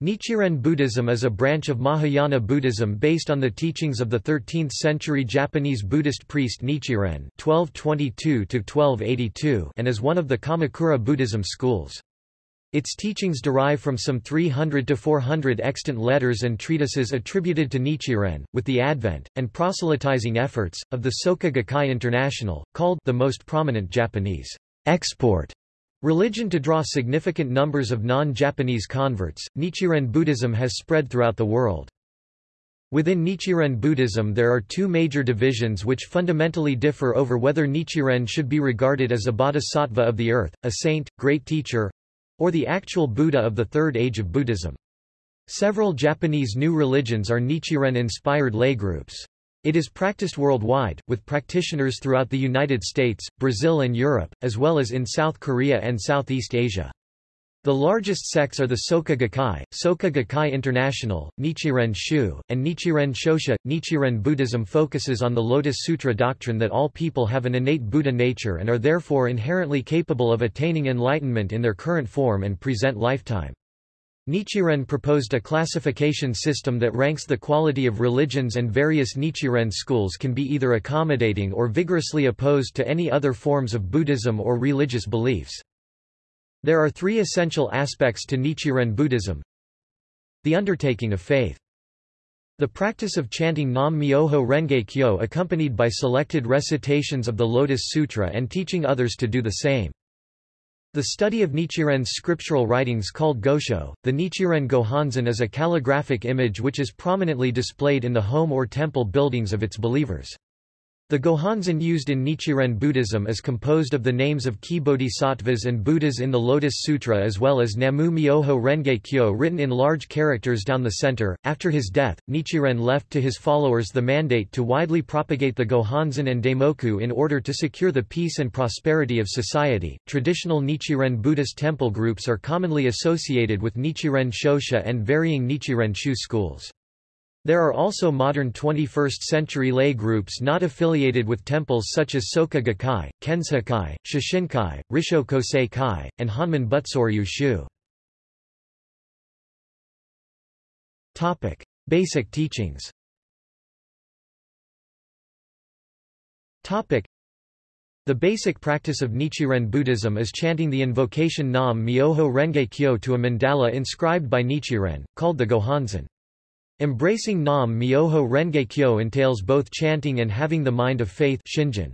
Nichiren Buddhism is a branch of Mahayana Buddhism based on the teachings of the 13th-century Japanese Buddhist priest Nichiren (1222–1282) and is one of the Kamakura Buddhism schools. Its teachings derive from some 300 to 400 extant letters and treatises attributed to Nichiren, with the advent, and proselytizing efforts, of the Soka Gakkai International, called the most prominent Japanese export Religion to draw significant numbers of non-Japanese converts, Nichiren Buddhism has spread throughout the world. Within Nichiren Buddhism there are two major divisions which fundamentally differ over whether Nichiren should be regarded as a bodhisattva of the earth, a saint, great teacher—or the actual Buddha of the third age of Buddhism. Several Japanese new religions are Nichiren-inspired lay groups. It is practiced worldwide, with practitioners throughout the United States, Brazil and Europe, as well as in South Korea and Southeast Asia. The largest sects are the Soka Gakkai, Soka Gakkai International, Nichiren Shu, and Nichiren Shoshu. Nichiren Buddhism focuses on the Lotus Sutra doctrine that all people have an innate Buddha nature and are therefore inherently capable of attaining enlightenment in their current form and present lifetime. Nichiren proposed a classification system that ranks the quality of religions and various Nichiren schools can be either accommodating or vigorously opposed to any other forms of Buddhism or religious beliefs. There are three essential aspects to Nichiren Buddhism. The undertaking of faith. The practice of chanting Nam Myoho Renge Kyo accompanied by selected recitations of the Lotus Sutra and teaching others to do the same. The study of Nichiren's scriptural writings called Gosho, the Nichiren Gohonzon is a calligraphic image which is prominently displayed in the home or temple buildings of its believers. The Gohonzon used in Nichiren Buddhism is composed of the names of key bodhisattvas and Buddhas in the Lotus Sutra as well as Namu Myoho Renge Kyo written in large characters down the center. After his death, Nichiren left to his followers the mandate to widely propagate the Gohonzon and Daimoku in order to secure the peace and prosperity of society. Traditional Nichiren Buddhist temple groups are commonly associated with Nichiren Shoshu and varying Nichiren Shu schools. There are also modern 21st-century lay groups not affiliated with temples such as Soka Gakkai, Kenseikai, Shishinkai, Risho Kosei Kai, and Honmin Butsoryu Shu. Basic teachings the basic practice of Nichiren Buddhism is chanting the invocation Nam Myoho Renge Kyo to a mandala inscribed by Nichiren, called the Gohonzon. Embracing Nam Myoho Renge Kyo entails both chanting and having the mind of faith shinjin.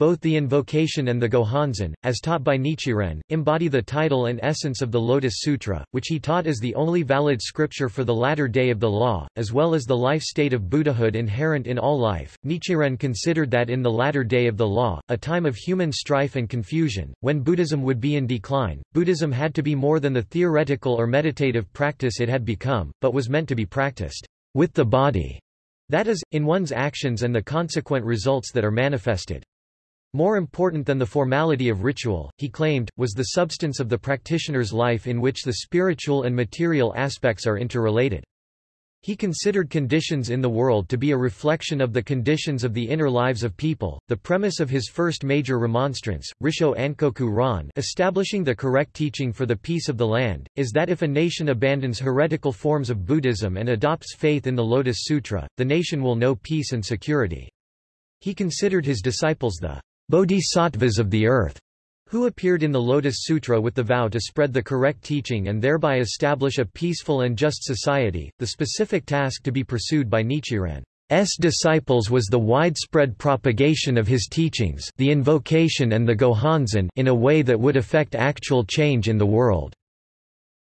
Both the invocation and the Gohonzon, as taught by Nichiren, embody the title and essence of the Lotus Sutra, which he taught as the only valid scripture for the latter day of the law, as well as the life state of Buddhahood inherent in all life. Nichiren considered that in the latter day of the law, a time of human strife and confusion, when Buddhism would be in decline, Buddhism had to be more than the theoretical or meditative practice it had become, but was meant to be practiced with the body. That is, in one's actions and the consequent results that are manifested. More important than the formality of ritual, he claimed, was the substance of the practitioner's life in which the spiritual and material aspects are interrelated. He considered conditions in the world to be a reflection of the conditions of the inner lives of people. The premise of his first major remonstrance, Risho Ankoku Ron, establishing the correct teaching for the peace of the land, is that if a nation abandons heretical forms of Buddhism and adopts faith in the Lotus Sutra, the nation will know peace and security. He considered his disciples the bodhisattvas of the earth, who appeared in the Lotus Sutra with the vow to spread the correct teaching and thereby establish a peaceful and just society. The specific task to be pursued by Nichiren's disciples was the widespread propagation of his teachings the invocation and the Gohonzon in a way that would affect actual change in the world.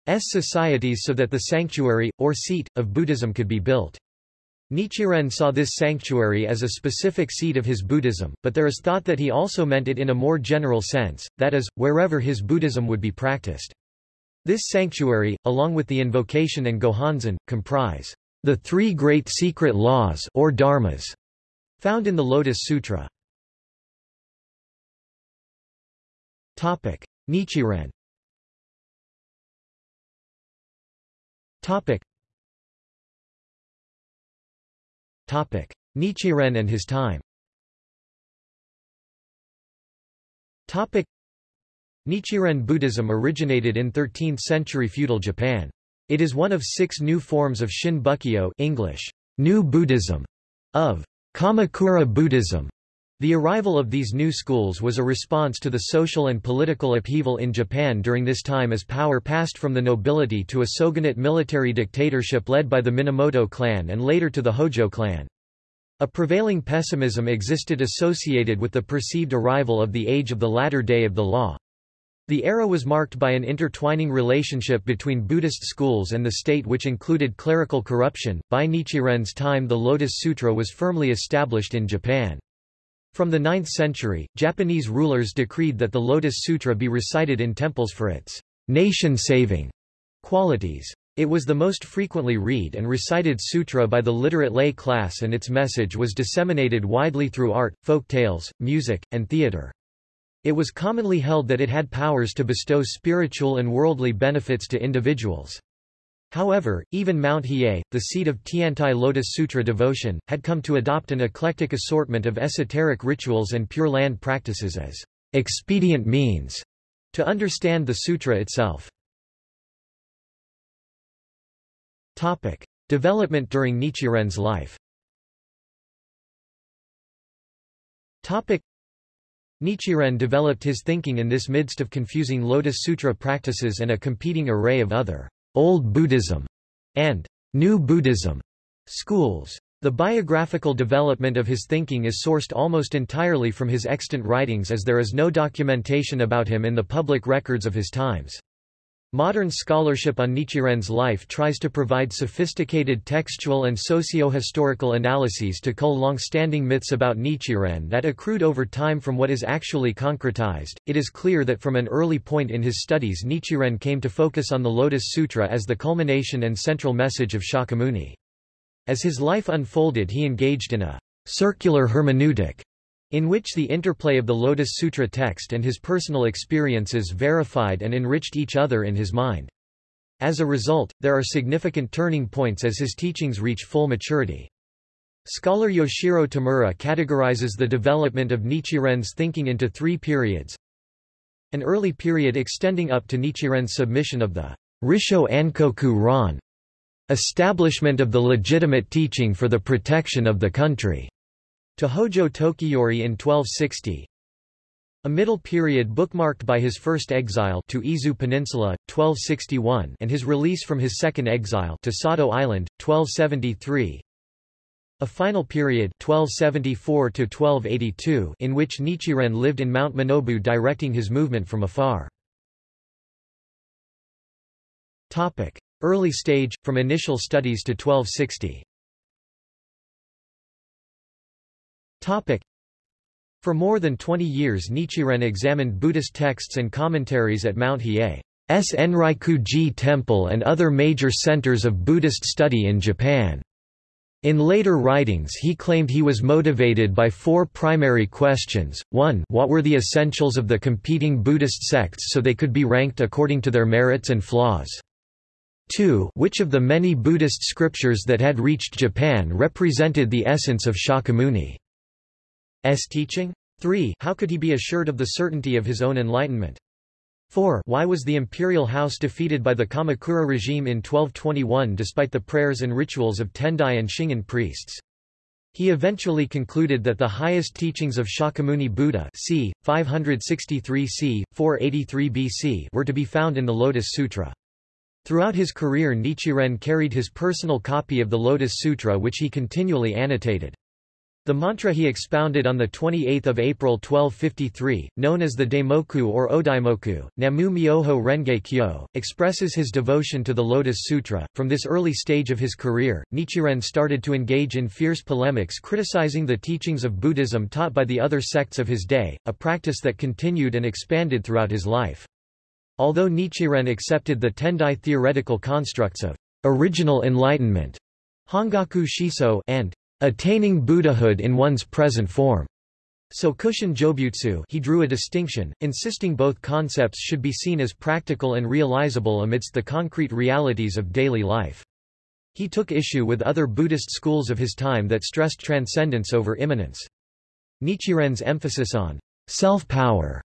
S societies so that the sanctuary, or seat, of Buddhism could be built. Nichiren saw this sanctuary as a specific seat of his Buddhism, but there is thought that he also meant it in a more general sense, that is, wherever his Buddhism would be practiced. This sanctuary, along with the invocation and Gohonzon, comprise the three great secret laws or dharmas found in the Lotus Sutra. Topic: Nichiren. Topic: Nichiren and his time Topic. Nichiren Buddhism originated in 13th-century feudal Japan. It is one of six new forms of Shin Bukkyo English, New Buddhism, of Kamakura Buddhism. The arrival of these new schools was a response to the social and political upheaval in Japan during this time as power passed from the nobility to a shogunate military dictatorship led by the Minamoto clan and later to the Hojo clan. A prevailing pessimism existed associated with the perceived arrival of the age of the latter day of the law. The era was marked by an intertwining relationship between Buddhist schools and the state which included clerical corruption. By Nichiren's time the Lotus Sutra was firmly established in Japan. From the 9th century, Japanese rulers decreed that the Lotus Sutra be recited in temples for its nation-saving qualities. It was the most frequently read and recited sutra by the literate lay class and its message was disseminated widely through art, folk tales, music, and theater. It was commonly held that it had powers to bestow spiritual and worldly benefits to individuals. However, even Mount Hiei, the seat of Tiantai Lotus Sutra devotion, had come to adopt an eclectic assortment of esoteric rituals and Pure Land practices as expedient means to understand the sutra itself. Topic. Development during Nichiren's life Topic. Nichiren developed his thinking in this midst of confusing Lotus Sutra practices and a competing array of other Old Buddhism and New Buddhism schools. The biographical development of his thinking is sourced almost entirely from his extant writings as there is no documentation about him in the public records of his times. Modern scholarship on Nichiren's life tries to provide sophisticated textual and socio-historical analyses to cull long-standing myths about Nichiren that accrued over time from what is actually concretized. It is clear that from an early point in his studies Nichiren came to focus on the Lotus Sutra as the culmination and central message of Shakyamuni. As his life unfolded he engaged in a circular hermeneutic in which the interplay of the Lotus Sutra text and his personal experiences verified and enriched each other in his mind. As a result, there are significant turning points as his teachings reach full maturity. Scholar Yoshiro Tamura categorizes the development of Nichiren's thinking into three periods. An early period extending up to Nichiren's submission of the Risho Ankoku Ron, establishment of the legitimate teaching for the protection of the country to Hojo Tokiyori in 1260. A middle period bookmarked by his first exile to Izu Peninsula, 1261 and his release from his second exile to Sado Island, 1273. A final period 1274 in which Nichiren lived in Mount Minobu directing his movement from afar. Topic. Early stage, from initial studies to 1260 For more than 20 years Nichiren examined Buddhist texts and commentaries at Mount Hiei's Enryaku-ji Temple and other major centers of Buddhist study in Japan. In later writings he claimed he was motivated by four primary questions, 1 what were the essentials of the competing Buddhist sects so they could be ranked according to their merits and flaws? 2 which of the many Buddhist scriptures that had reached Japan represented the essence of Shakyamuni? S teaching? 3. How could he be assured of the certainty of his own enlightenment? 4. Why was the imperial house defeated by the Kamakura regime in 1221 despite the prayers and rituals of Tendai and Shingon priests? He eventually concluded that the highest teachings of Shakyamuni Buddha c. 563 c. 483 BC were to be found in the Lotus Sutra. Throughout his career Nichiren carried his personal copy of the Lotus Sutra which he continually annotated. The mantra he expounded on 28 April 1253, known as the Daimoku or Odaimoku, Namu Myoho Renge Kyo, expresses his devotion to the Lotus Sutra. From this early stage of his career, Nichiren started to engage in fierce polemics criticizing the teachings of Buddhism taught by the other sects of his day, a practice that continued and expanded throughout his life. Although Nichiren accepted the Tendai theoretical constructs of original enlightenment, Hongaku Shiso and attaining Buddhahood in one's present form. Sokushin Jobutsu he drew a distinction, insisting both concepts should be seen as practical and realizable amidst the concrete realities of daily life. He took issue with other Buddhist schools of his time that stressed transcendence over immanence. Nichiren's emphasis on self-power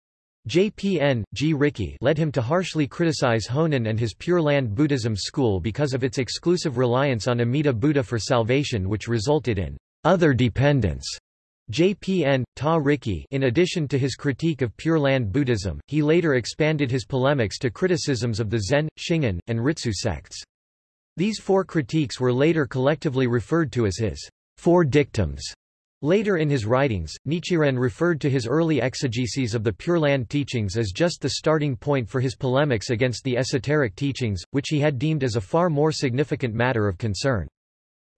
JPN, jiriki led him to harshly criticize Honen and his Pure Land Buddhism school because of its exclusive reliance on Amida Buddha for salvation which resulted in other dependence. JPN, tariki in addition to his critique of Pure Land Buddhism, he later expanded his polemics to criticisms of the Zen, Shingon, and Ritsu sects. These four critiques were later collectively referred to as his four dictums. Later in his writings, Nichiren referred to his early exegeses of the Pure Land teachings as just the starting point for his polemics against the esoteric teachings, which he had deemed as a far more significant matter of concern.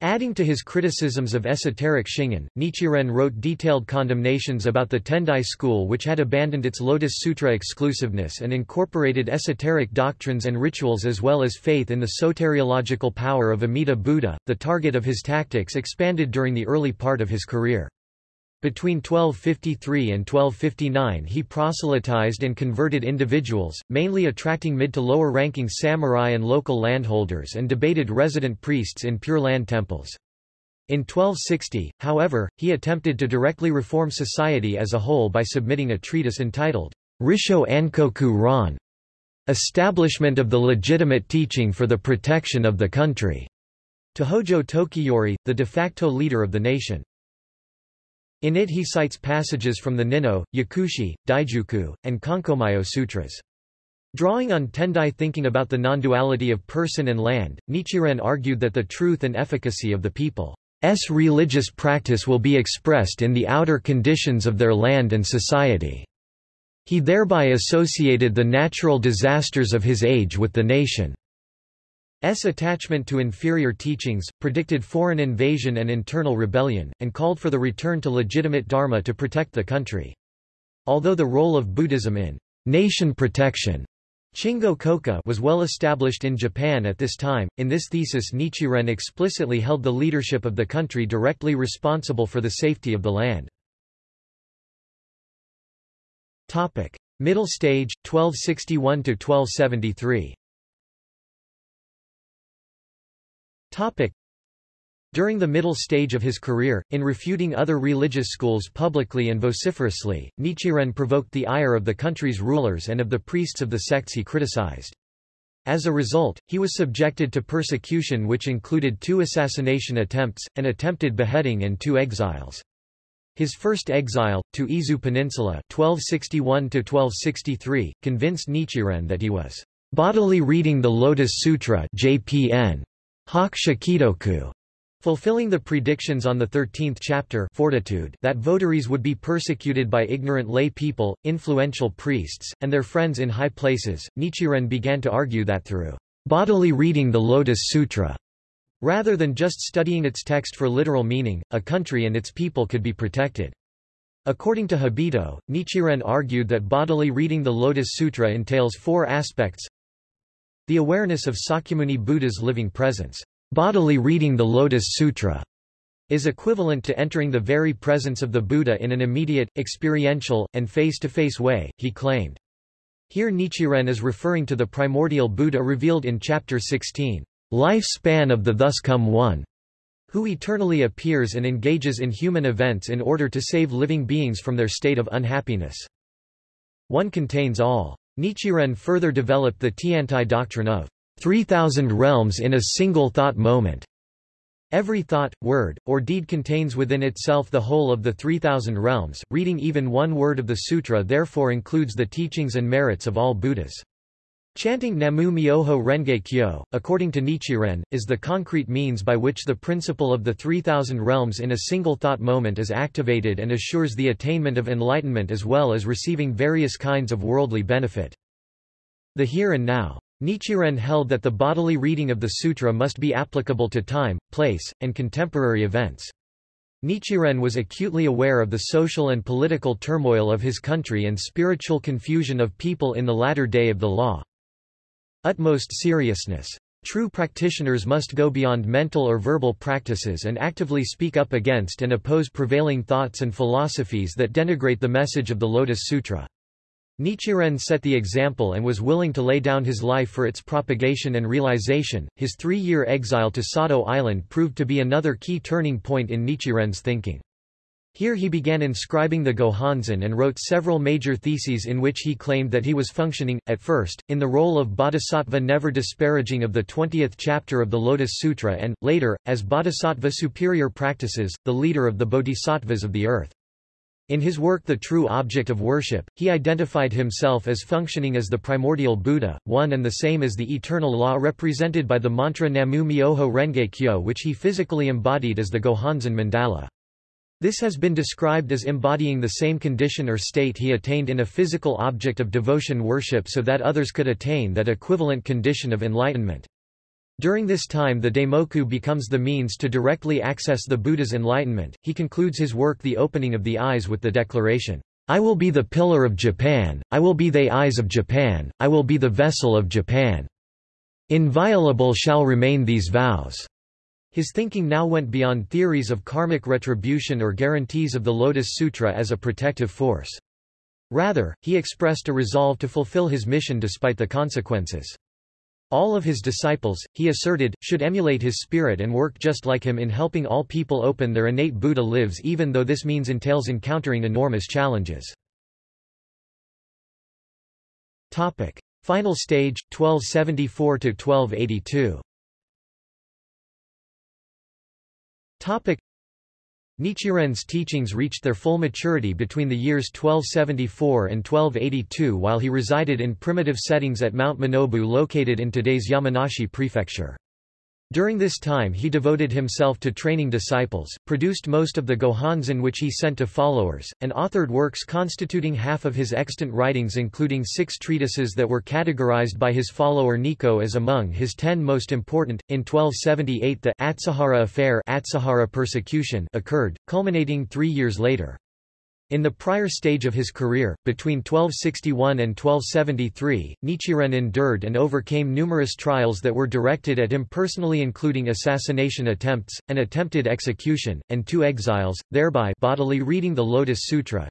Adding to his criticisms of esoteric Shingon, Nichiren wrote detailed condemnations about the Tendai school which had abandoned its Lotus Sutra exclusiveness and incorporated esoteric doctrines and rituals as well as faith in the soteriological power of Amida Buddha. The target of his tactics expanded during the early part of his career. Between 1253 and 1259 he proselytized and converted individuals, mainly attracting mid to lower ranking samurai and local landholders and debated resident priests in Pure Land temples. In 1260, however, he attempted to directly reform society as a whole by submitting a treatise entitled Risho Ankoku Ron, Establishment of the Legitimate Teaching for the Protection of the Country, to Hojo Tokiyori, the de facto leader of the nation. In it he cites passages from the Ninno, Yakushi, Daijuku, and Konkomyo Sutras. Drawing on Tendai thinking about the non-duality of person and land, Nichiren argued that the truth and efficacy of the people's religious practice will be expressed in the outer conditions of their land and society. He thereby associated the natural disasters of his age with the nation. S attachment to inferior teachings, predicted foreign invasion and internal rebellion, and called for the return to legitimate dharma to protect the country. Although the role of Buddhism in nation protection Shingo Koka was well established in Japan at this time, in this thesis Nichiren explicitly held the leadership of the country directly responsible for the safety of the land. Middle stage, 1261–1273 During the middle stage of his career, in refuting other religious schools publicly and vociferously, Nichiren provoked the ire of the country's rulers and of the priests of the sects he criticized. As a result, he was subjected to persecution which included two assassination attempts, an attempted beheading and two exiles. His first exile, to Izu Peninsula 1261-1263, convinced Nichiren that he was bodily reading the Lotus Sutra JPN Hak shikidoku, fulfilling the predictions on the 13th chapter Fortitude that votaries would be persecuted by ignorant lay people, influential priests, and their friends in high places, Nichiren began to argue that through bodily reading the Lotus Sutra, rather than just studying its text for literal meaning, a country and its people could be protected. According to Habito, Nichiren argued that bodily reading the Lotus Sutra entails four aspects the awareness of Sakyamuni Buddha's living presence, bodily reading the Lotus Sutra, is equivalent to entering the very presence of the Buddha in an immediate, experiential, and face-to-face -face way, he claimed. Here Nichiren is referring to the primordial Buddha revealed in Chapter 16, Life Span of the Thus Come One, who eternally appears and engages in human events in order to save living beings from their state of unhappiness. One contains all. Nichiren further developed the Tiantai doctrine of 3,000 realms in a single thought moment. Every thought, word, or deed contains within itself the whole of the 3,000 realms. Reading even one word of the sutra therefore includes the teachings and merits of all Buddhas. Chanting Namu Myoho Renge Kyo, according to Nichiren, is the concrete means by which the principle of the 3,000 realms in a single thought moment is activated and assures the attainment of enlightenment as well as receiving various kinds of worldly benefit. The here and now. Nichiren held that the bodily reading of the sutra must be applicable to time, place, and contemporary events. Nichiren was acutely aware of the social and political turmoil of his country and spiritual confusion of people in the latter day of the law utmost seriousness. True practitioners must go beyond mental or verbal practices and actively speak up against and oppose prevailing thoughts and philosophies that denigrate the message of the Lotus Sutra. Nichiren set the example and was willing to lay down his life for its propagation and realization. His three year exile to Sado Island proved to be another key turning point in Nichiren's thinking. Here he began inscribing the Gohonzon and wrote several major theses in which he claimed that he was functioning, at first, in the role of bodhisattva never disparaging of the 20th chapter of the Lotus Sutra and, later, as bodhisattva superior practices, the leader of the bodhisattvas of the earth. In his work The True Object of Worship, he identified himself as functioning as the primordial Buddha, one and the same as the eternal law represented by the mantra Namu Myoho Renge Kyo which he physically embodied as the Gohonzon mandala. This has been described as embodying the same condition or state he attained in a physical object of devotion worship so that others could attain that equivalent condition of enlightenment. During this time the Daimoku becomes the means to directly access the Buddha's enlightenment. He concludes his work The Opening of the Eyes with the declaration, I will be the pillar of Japan, I will be the eyes of Japan, I will be the vessel of Japan. Inviolable shall remain these vows. His thinking now went beyond theories of karmic retribution or guarantees of the Lotus Sutra as a protective force. Rather, he expressed a resolve to fulfill his mission despite the consequences. All of his disciples, he asserted, should emulate his spirit and work just like him in helping all people open their innate Buddha lives even though this means entails encountering enormous challenges. Final stage, 1274–1282 Nichiren's teachings reached their full maturity between the years 1274 and 1282 while he resided in primitive settings at Mount Minobu located in today's Yamanashi prefecture. During this time he devoted himself to training disciples, produced most of the Gohonzon which he sent to followers, and authored works constituting half of his extant writings including six treatises that were categorized by his follower Nikko as among his ten most important. In 1278 the Atsuhara affair Atsuhara persecution occurred, culminating three years later. In the prior stage of his career, between 1261 and 1273, Nichiren endured and overcame numerous trials that were directed at him personally including assassination attempts, an attempted execution, and two exiles, thereby bodily reading the Lotus Sutra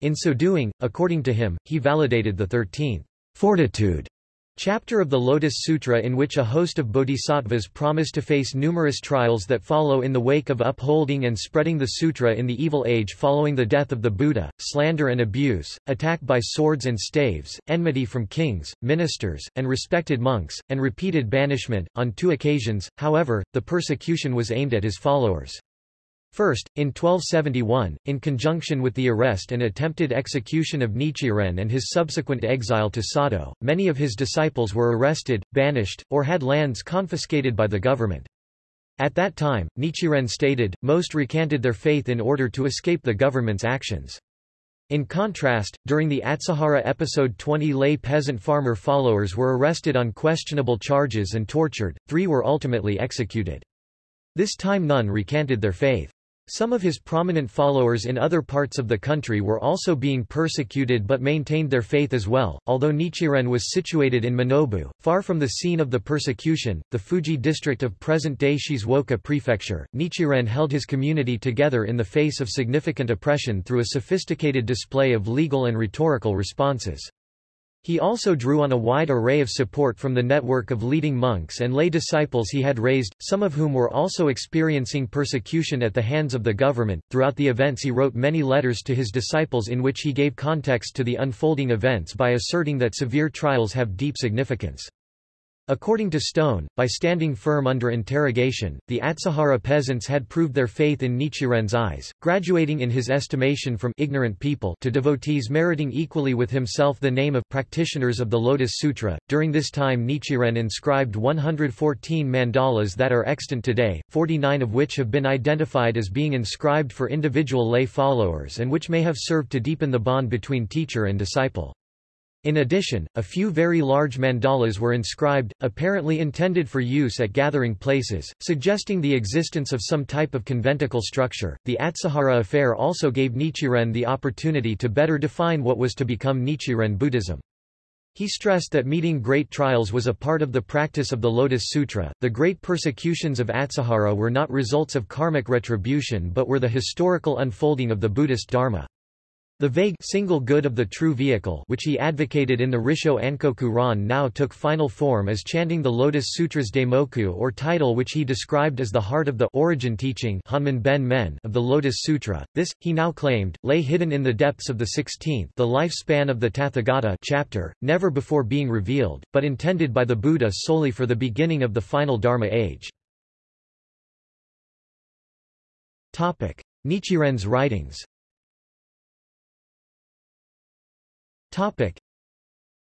In so doing, according to him, he validated the 13th fortitude Chapter of the Lotus Sutra in which a host of bodhisattvas promise to face numerous trials that follow in the wake of upholding and spreading the sutra in the evil age following the death of the Buddha, slander and abuse, attack by swords and staves, enmity from kings, ministers, and respected monks, and repeated banishment. On two occasions, however, the persecution was aimed at his followers. First, in 1271, in conjunction with the arrest and attempted execution of Nichiren and his subsequent exile to Sado, many of his disciples were arrested, banished, or had lands confiscated by the government. At that time, Nichiren stated, most recanted their faith in order to escape the government's actions. In contrast, during the Atsuhara episode 20 lay peasant farmer followers were arrested on questionable charges and tortured, three were ultimately executed. This time none recanted their faith. Some of his prominent followers in other parts of the country were also being persecuted but maintained their faith as well. Although Nichiren was situated in Minobu, far from the scene of the persecution, the Fuji district of present-day Shizuoka prefecture, Nichiren held his community together in the face of significant oppression through a sophisticated display of legal and rhetorical responses. He also drew on a wide array of support from the network of leading monks and lay disciples he had raised, some of whom were also experiencing persecution at the hands of the government. Throughout the events, he wrote many letters to his disciples in which he gave context to the unfolding events by asserting that severe trials have deep significance. According to Stone, by standing firm under interrogation, the Atsuhara peasants had proved their faith in Nichiren's eyes, graduating in his estimation from ignorant people to devotees meriting equally with himself the name of practitioners of the Lotus Sutra. During this time Nichiren inscribed 114 mandalas that are extant today, 49 of which have been identified as being inscribed for individual lay followers and which may have served to deepen the bond between teacher and disciple. In addition, a few very large mandalas were inscribed, apparently intended for use at gathering places, suggesting the existence of some type of conventicle structure. The Atsuhara affair also gave Nichiren the opportunity to better define what was to become Nichiren Buddhism. He stressed that meeting great trials was a part of the practice of the Lotus Sutra. The great persecutions of Atsuhara were not results of karmic retribution but were the historical unfolding of the Buddhist Dharma. The vague single good of the true vehicle which he advocated in the Risho Ankoku Ron now took final form as chanting the Lotus Sutras Daimoku or title which he described as the heart of the origin teaching Hanman Ben Men of the Lotus Sutra. This, he now claimed, lay hidden in the depths of the 16th the lifespan of the Tathagata chapter, never before being revealed, but intended by the Buddha solely for the beginning of the final Dharma age. Nichiren's writings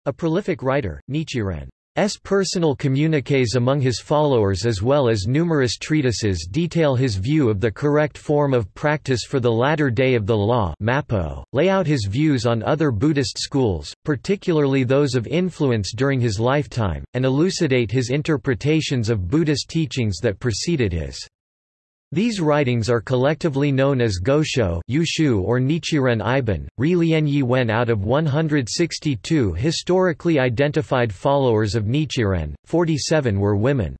A prolific writer, Nichiren's personal communiques among his followers as well as numerous treatises detail his view of the correct form of practice for the latter day of the law Mappo, lay out his views on other Buddhist schools, particularly those of influence during his lifetime, and elucidate his interpretations of Buddhist teachings that preceded his. These writings are collectively known as Gosho Yushu or Nichiren Iban. Ri Lianyi Wen out of 162 historically identified followers of Nichiren, 47 were women.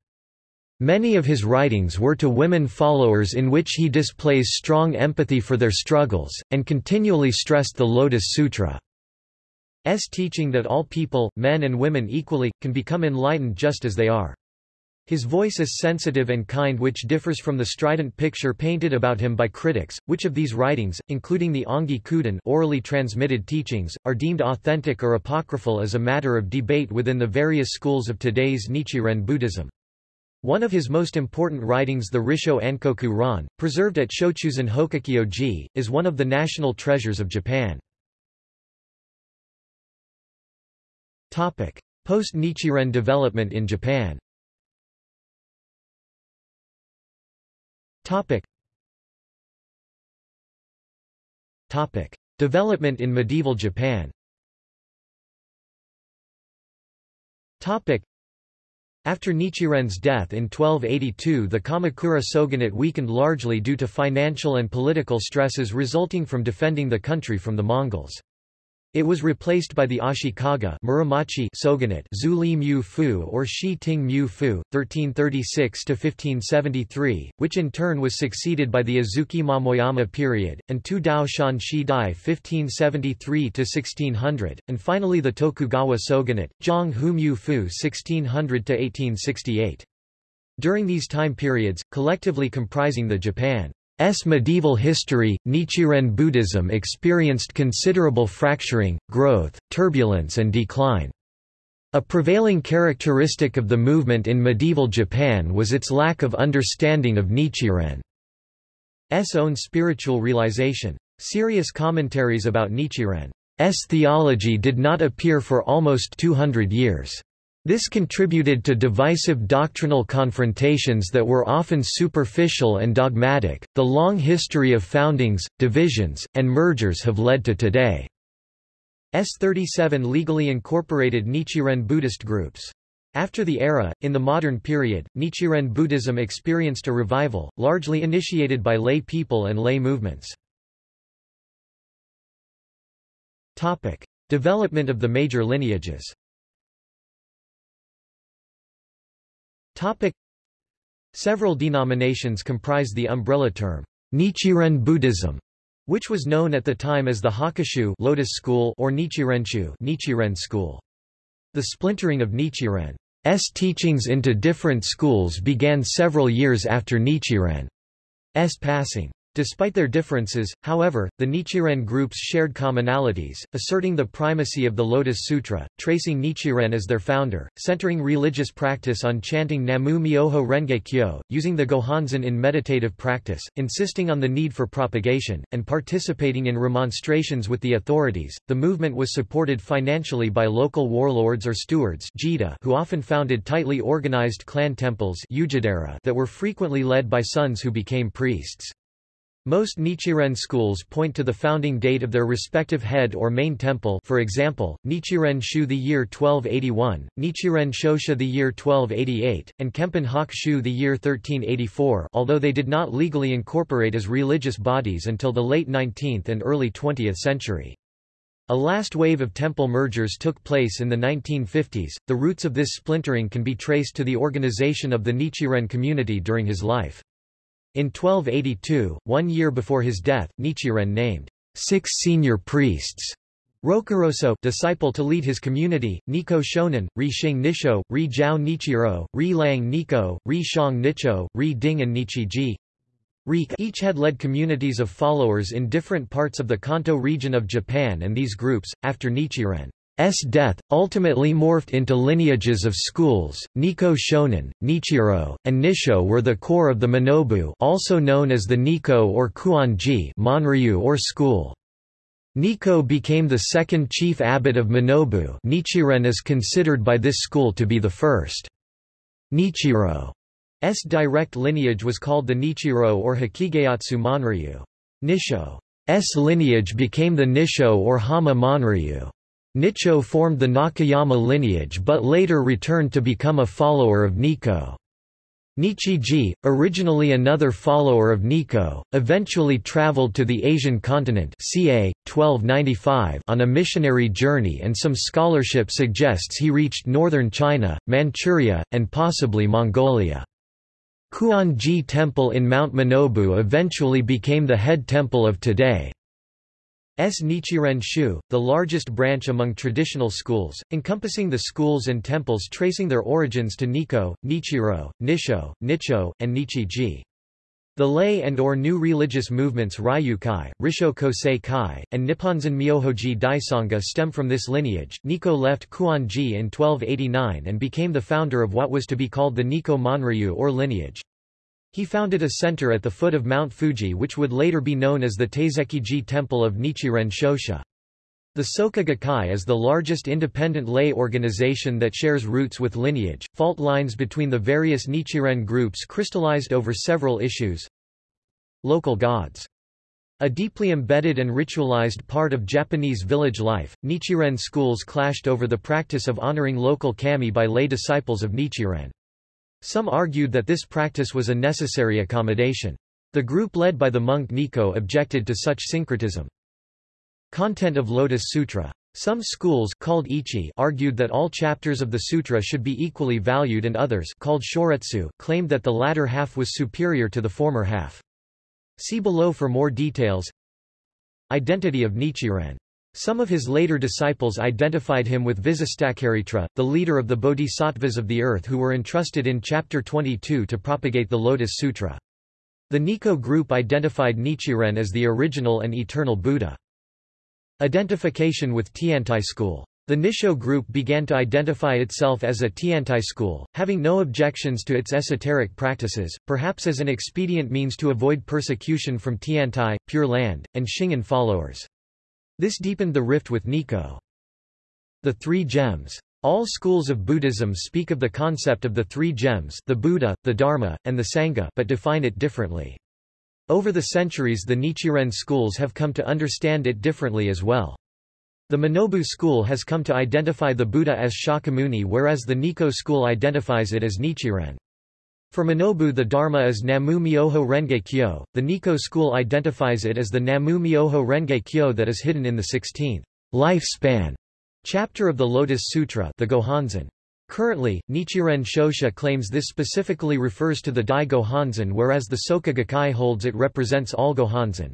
Many of his writings were to women followers in which he displays strong empathy for their struggles, and continually stressed the Lotus Sutra. S teaching that all people, men and women equally, can become enlightened just as they are. His voice is sensitive and kind which differs from the strident picture painted about him by critics. Which of these writings, including the Ongi Kuden orally transmitted teachings, are deemed authentic or apocryphal is a matter of debate within the various schools of today's Nichiren Buddhism. One of his most important writings the Risho Ankoku Ron, preserved at Shochuzan Hokekyo-ji, is one of the national treasures of Japan. Post-Nichiren development in Japan Topic. Topic. Development in medieval Japan Topic. After Nichiren's death in 1282 the Kamakura shogunate weakened largely due to financial and political stresses resulting from defending the country from the Mongols. It was replaced by the Ashikaga Muromachi shogunate Zuli Mu Fu or Shi Ting Mu Fu, 1336–1573, which in turn was succeeded by the Azuchi Momoyama period, and Tu Dao Shan Shi Dai 1573–1600, and finally the Tokugawa shogunate, Zhang Hu Mu Fu 1600–1868. During these time periods, collectively comprising the Japan S medieval history, Nichiren Buddhism experienced considerable fracturing, growth, turbulence and decline. A prevailing characteristic of the movement in medieval Japan was its lack of understanding of Nichiren's own spiritual realization. Serious commentaries about Nichiren's theology did not appear for almost 200 years. This contributed to divisive doctrinal confrontations that were often superficial and dogmatic. The long history of foundings, divisions, and mergers have led to today's 37 legally incorporated Nichiren Buddhist groups. After the era, in the modern period, Nichiren Buddhism experienced a revival, largely initiated by lay people and lay movements. Topic. Development of the major lineages Topic. Several denominations comprise the umbrella term, Nichiren Buddhism, which was known at the time as the Hokkeshu Lotus School or Nichirenshu Nichiren School. The splintering of Nichiren's teachings into different schools began several years after Nichiren's passing. Despite their differences, however, the Nichiren groups shared commonalities, asserting the primacy of the Lotus Sutra, tracing Nichiren as their founder, centering religious practice on chanting Namu Myoho Renge Kyo, using the Gohonzon in meditative practice, insisting on the need for propagation, and participating in remonstrations with the authorities. The movement was supported financially by local warlords or stewards who often founded tightly organized clan temples that were frequently led by sons who became priests. Most Nichiren schools point to the founding date of their respective head or main temple for example, Nichiren Shu the year 1281, Nichiren Shoshu the year 1288, and Kempen Hak Shu the year 1384 although they did not legally incorporate as religious bodies until the late 19th and early 20th century. A last wave of temple mergers took place in the 1950s. The roots of this splintering can be traced to the organization of the Nichiren community during his life. In 1282, one year before his death, Nichiren named six senior priests. Rokuroso disciple to lead his community, Nikko Shonin, Ri Nisho, Ri Jiao Nichiro, Ri Lang Nikko, Ri Shang Nicho, Ri Ding and Nichiji. Each had led communities of followers in different parts of the Kanto region of Japan and these groups, after Nichiren S death, ultimately morphed into lineages of schools. Nikko Shonin, Nichiro, and Nisho were the core of the Minobu also known as the Nikko or Kuonji Monryu or school. Nikko became the second chief abbot of Minobu Nichiren is considered by this school to be the first. Nichiro's direct lineage was called the Nichiro or Hakigeatsu Monryu. Nisho's lineage became the Nisho or Hama Monryu. Nicho formed the Nakayama lineage but later returned to become a follower of Nikko. Nichiji, originally another follower of Nikko, eventually traveled to the Asian continent ca. 1295 on a missionary journey and some scholarship suggests he reached northern China, Manchuria, and possibly Mongolia. Kuon-ji Temple in Mount Minobu eventually became the head temple of today. S. Nichiren Shu, the largest branch among traditional schools, encompassing the schools and temples tracing their origins to Nikko, Nichiro, Nisho, Nicho, and Nichiji. The lay and or new religious movements Reiyukai, Risho Kosei Kai, and Nipponzan Myohoji Daisanga stem from this lineage. Nikko left Kuon-ji in 1289 and became the founder of what was to be called the Nikko Monryu or lineage. He founded a center at the foot of Mount Fuji which would later be known as the Taiseki-ji Temple of Nichiren Shoshu. The Soka Gakkai is the largest independent lay organization that shares roots with lineage. Fault lines between the various Nichiren groups crystallized over several issues. Local gods. A deeply embedded and ritualized part of Japanese village life, Nichiren schools clashed over the practice of honoring local kami by lay disciples of Nichiren. Some argued that this practice was a necessary accommodation. The group led by the monk Nikko objected to such syncretism. Content of Lotus Sutra. Some schools called Itchi argued that all chapters of the sutra should be equally valued and others called Shoretsu claimed that the latter half was superior to the former half. See below for more details. Identity of Nichiren some of his later disciples identified him with Visistacaritra, the leader of the bodhisattvas of the earth who were entrusted in Chapter 22 to propagate the Lotus Sutra. The Nikko group identified Nichiren as the original and eternal Buddha. Identification with Tiantai school. The Nisho group began to identify itself as a Tiantai school, having no objections to its esoteric practices, perhaps as an expedient means to avoid persecution from Tiantai, Pure Land, and Shingon followers. This deepened the rift with Nikko. The Three Gems. All schools of Buddhism speak of the concept of the three gems the Buddha, the Dharma, and the Sangha but define it differently. Over the centuries the Nichiren schools have come to understand it differently as well. The Minobu school has come to identify the Buddha as Shakyamuni whereas the Nikko school identifies it as Nichiren. For Minobu the Dharma is Namu Myoho Renge Kyo, the Nikko school identifies it as the Namu Myoho Renge Kyo that is hidden in the 16th lifespan chapter of the Lotus Sutra the Gohonzon. Currently, Nichiren Shoshu claims this specifically refers to the Dai Gohonzon whereas the Soka Gakkai holds it represents all Gohonzon.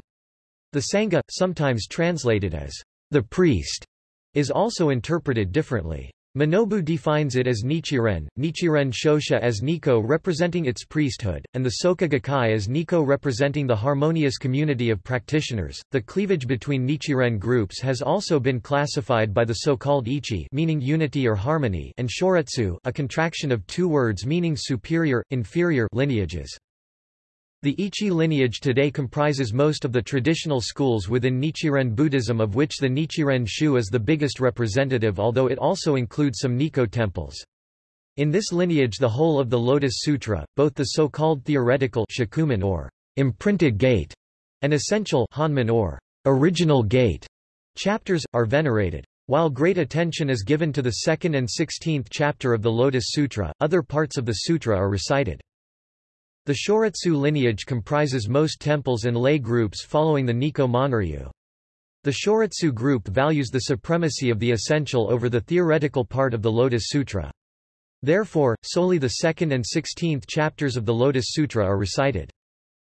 The Sangha, sometimes translated as the priest, is also interpreted differently. Minobu defines it as Nichiren, Nichiren Shoshu as Nikko representing its priesthood, and the Soka Gakkai as Nikko representing the harmonious community of practitioners. The cleavage between Nichiren groups has also been classified by the so-called Itchi meaning unity or harmony and Shoretsu a contraction of two words meaning superior, inferior lineages. The Itchi lineage today comprises most of the traditional schools within Nichiren Buddhism of which the Nichiren Shu is the biggest representative although it also includes some Nikko temples. In this lineage the whole of the Lotus Sutra, both the so-called theoretical shakumon or imprinted gate and essential honmon or original gate chapters, are venerated. While great attention is given to the second and sixteenth chapter of the Lotus Sutra, other parts of the sutra are recited. The Shoretsu lineage comprises most temples and lay groups following the Nikko Monryu. The Shoretsu group values the supremacy of the essential over the theoretical part of the Lotus Sutra. Therefore, solely the second and sixteenth chapters of the Lotus Sutra are recited.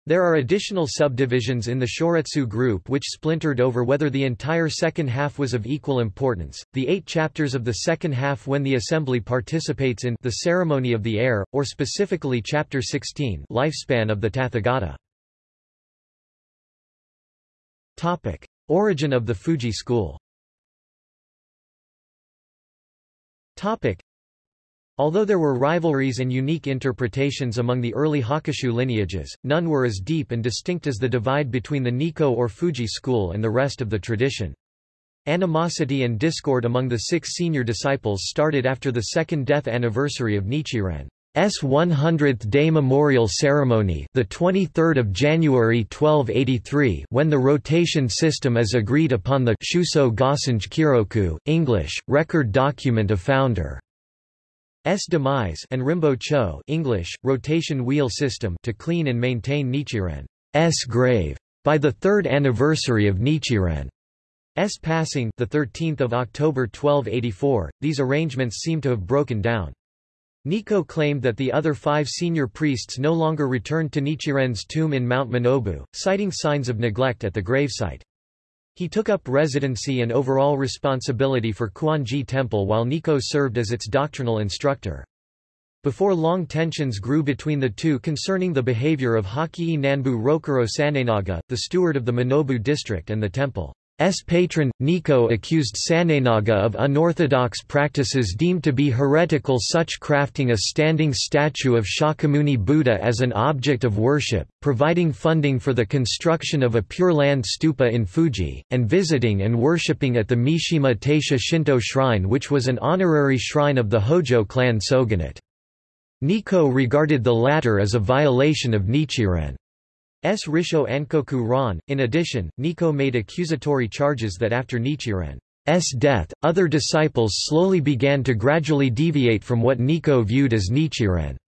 There are additional subdivisions in the Shoretsu group which splintered over whether the entire second half was of equal importance. The eight chapters of the second half when the assembly participates in the ceremony of the air, or specifically chapter 16, lifespan of the Tathagata. Topic: Origin of the Fuji school. Topic: Although there were rivalries and unique interpretations among the early Hokkeshu lineages, none were as deep and distinct as the divide between the Nikko or Fuji school and the rest of the tradition. Animosity and discord among the six senior disciples started after the second death anniversary of Nichiren. S 100th day memorial ceremony the 23rd of January 1283 when the rotation system is agreed upon the Shuso Gosange Kiroku English record document of founder S demise and Rimbo Cho English, rotation wheel system to clean and maintain Nichiren's grave. By the third anniversary of Nichiren. S passing the 13th of October 1284, these arrangements seem to have broken down. Nikko claimed that the other five senior priests no longer returned to Nichiren's tomb in Mount Minobu, citing signs of neglect at the gravesite. He took up residency and overall responsibility for Kuonji Temple while Nikko served as its doctrinal instructor. Before long tensions grew between the two concerning the behavior of Hakii Nanbu Rokuro Sanenaga, the steward of the Minobu district and the temple. S patron, Nikko accused Sanenaga of unorthodox practices deemed to be heretical such crafting a standing statue of Shakyamuni Buddha as an object of worship, providing funding for the construction of a Pure Land stupa in Fuji, and visiting and worshipping at the Mishima Taisha Shinto shrine which was an honorary shrine of the Hojo clan shogunate. Nikko regarded the latter as a violation of Nichiren. S. Risho Ankoku Ron. In addition, Nikko made accusatory charges that after Nichiren's death, other disciples slowly began to gradually deviate from what Nikko viewed as Nichiren's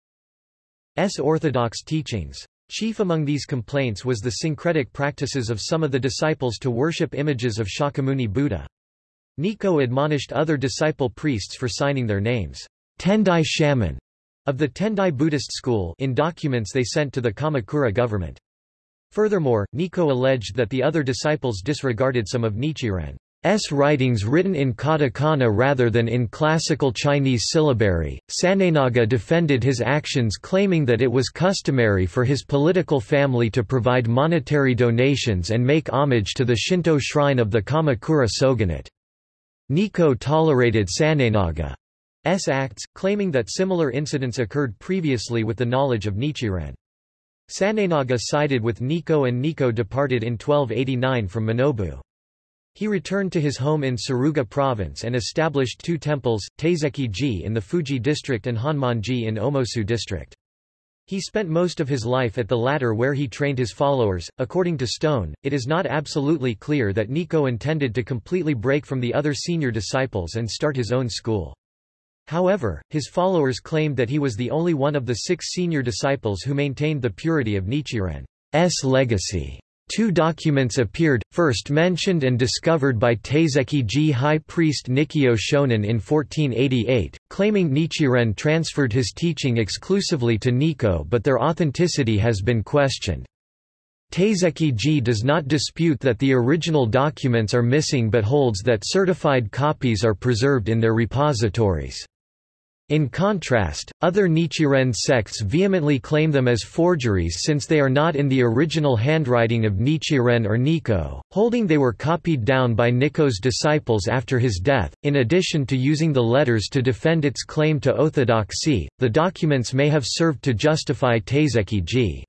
orthodox teachings. Chief among these complaints was the syncretic practices of some of the disciples to worship images of Shakyamuni Buddha. Nikko admonished other disciple priests for signing their names, Tendai Shamon, of the Tendai Buddhist school in documents they sent to the Kamakura government. Furthermore, Nikko alleged that the other disciples disregarded some of Nichiren's writings written in katakana rather than in classical Chinese syllabary. Sanenaga defended his actions claiming that it was customary for his political family to provide monetary donations and make homage to the Shinto shrine of the Kamakura shogunate. Nikko tolerated Sanenaga's acts, claiming that similar incidents occurred previously with the knowledge of Nichiren. Sanenaga sided with Nikko and Nikko departed in 1289 from Minobu. He returned to his home in Suruga province and established two temples, Taiseki-ji in the Fuji district and Honmonji in Omosu district. He spent most of his life at the latter where he trained his followers. According to Stone, it is not absolutely clear that Nikko intended to completely break from the other senior disciples and start his own school. However, his followers claimed that he was the only one of the six senior disciples who maintained the purity of Nichiren's legacy. Two documents appeared, first mentioned and discovered by Taiseki-ji high priest Nikkyo Shonin in 1488, claiming Nichiren transferred his teaching exclusively to Nikko but their authenticity has been questioned. Taiseki-ji does not dispute that the original documents are missing but holds that certified copies are preserved in their repositories. In contrast, other Nichiren sects vehemently claim them as forgeries since they are not in the original handwriting of Nichiren or Nikko, holding they were copied down by Nikko's disciples after his death. In addition to using the letters to defend its claim to orthodoxy, the documents may have served to justify Taiseki-ji's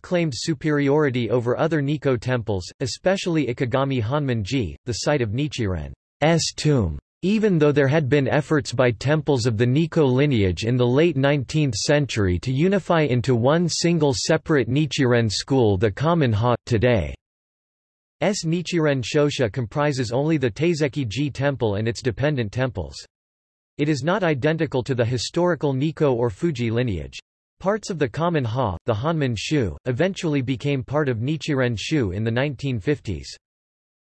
claimed superiority over other Nikko temples, especially Ikegami Honmonji, the site of Nichiren's tomb. Even though there had been efforts by temples of the Nikko lineage in the late 19th century to unify into one single separate Nichiren school the common Ha, today. S. Nichiren Shoshu comprises only the Taiseki-ji temple and its dependent temples. It is not identical to the historical Nikko or Fuji lineage. Parts of the common Ha, the Honmon Shu, eventually became part of Nichiren Shu in the 1950s.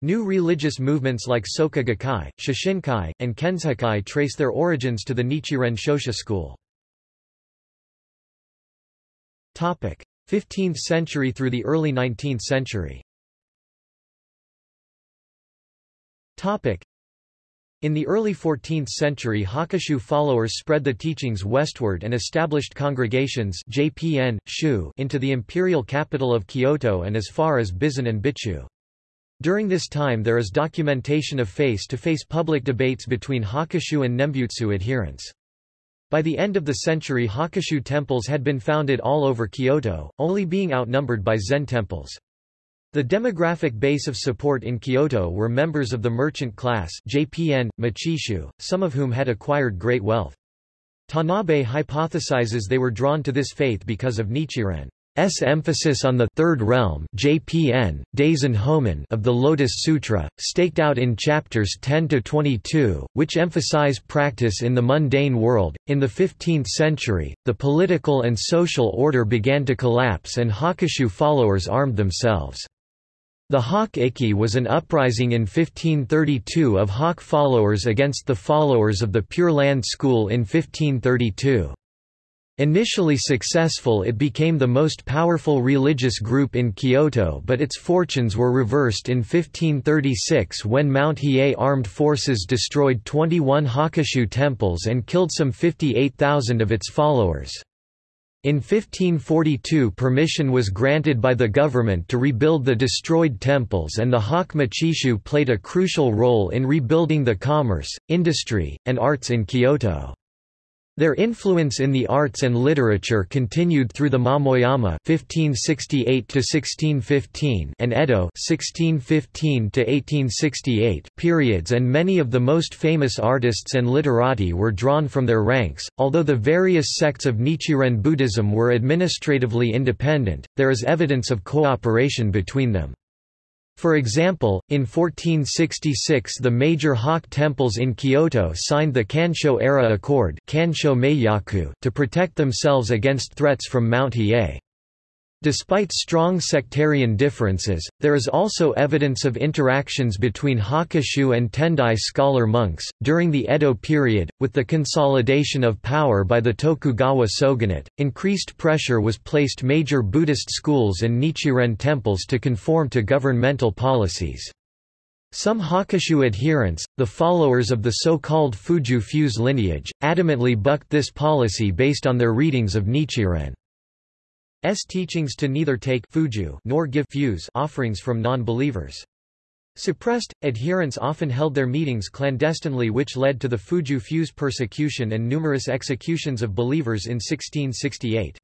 New religious movements like Soka Gakkai, Shoshinkai, and Kenshokai trace their origins to the Nichiren Shoshu school. 15th century through the early 19th century. In the early 14th century Hokkeshu followers spread the teachings westward and established congregations JPN, Shu into the imperial capital of Kyoto and as far as Bizen and Bitchu. During this time there is documentation of face-to-face -face public debates between Hokkeshu and Nembutsu adherents. By the end of the century Hokkeshu temples had been founded all over Kyoto, only being outnumbered by Zen temples. The demographic base of support in Kyoto were members of the merchant class JPN, Machishu, some of whom had acquired great wealth. Tanabe hypothesizes they were drawn to this faith because of Nichiren's emphasis on the third realm JPN, Daisen of the Lotus Sutra, staked out in chapters 10 to 22, which emphasize practice in the mundane world. In the 15th century, the political and social order began to collapse and Hokkeshu followers armed themselves. The Hokke Ikki was an uprising in 1532 of Hokke followers against the followers of the Pure Land School in 1532. Initially successful it became the most powerful religious group in Kyoto but its fortunes were reversed in 1536 when Mount Hiei armed forces destroyed 21 Hokkeshu temples and killed some 58,000 of its followers. In 1542 permission was granted by the government to rebuild the destroyed temples and the Hokke Machishu played a crucial role in rebuilding the commerce, industry, and arts in Kyoto. Their influence in the arts and literature continued through the Momoyama (1568–1615) and Edo (1615–1868) periods, and many of the most famous artists and literati were drawn from their ranks. Although the various sects of Nichiren Buddhism were administratively independent, there is evidence of cooperation between them. For example, in 1466 the major Hokke temples in Kyoto signed the Kansho-era Accord to protect themselves against threats from Mount Hiei. Despite strong sectarian differences, there is also evidence of interactions between Hokkeshu and Tendai scholar monks. During the Edo period, with the consolidation of power by the Tokugawa shogunate, increased pressure was placed major Buddhist schools and Nichiren temples to conform to governmental policies. Some Hokkeshu adherents, the followers of the so-called Fuju Fuse lineage, adamantly bucked this policy based on their readings of Nichiren. S teachings to neither take fuju nor give fuse offerings from non-believers. Suppressed, adherents often held their meetings clandestinely which led to the Fuju Fuse persecution and numerous executions of believers in 1668.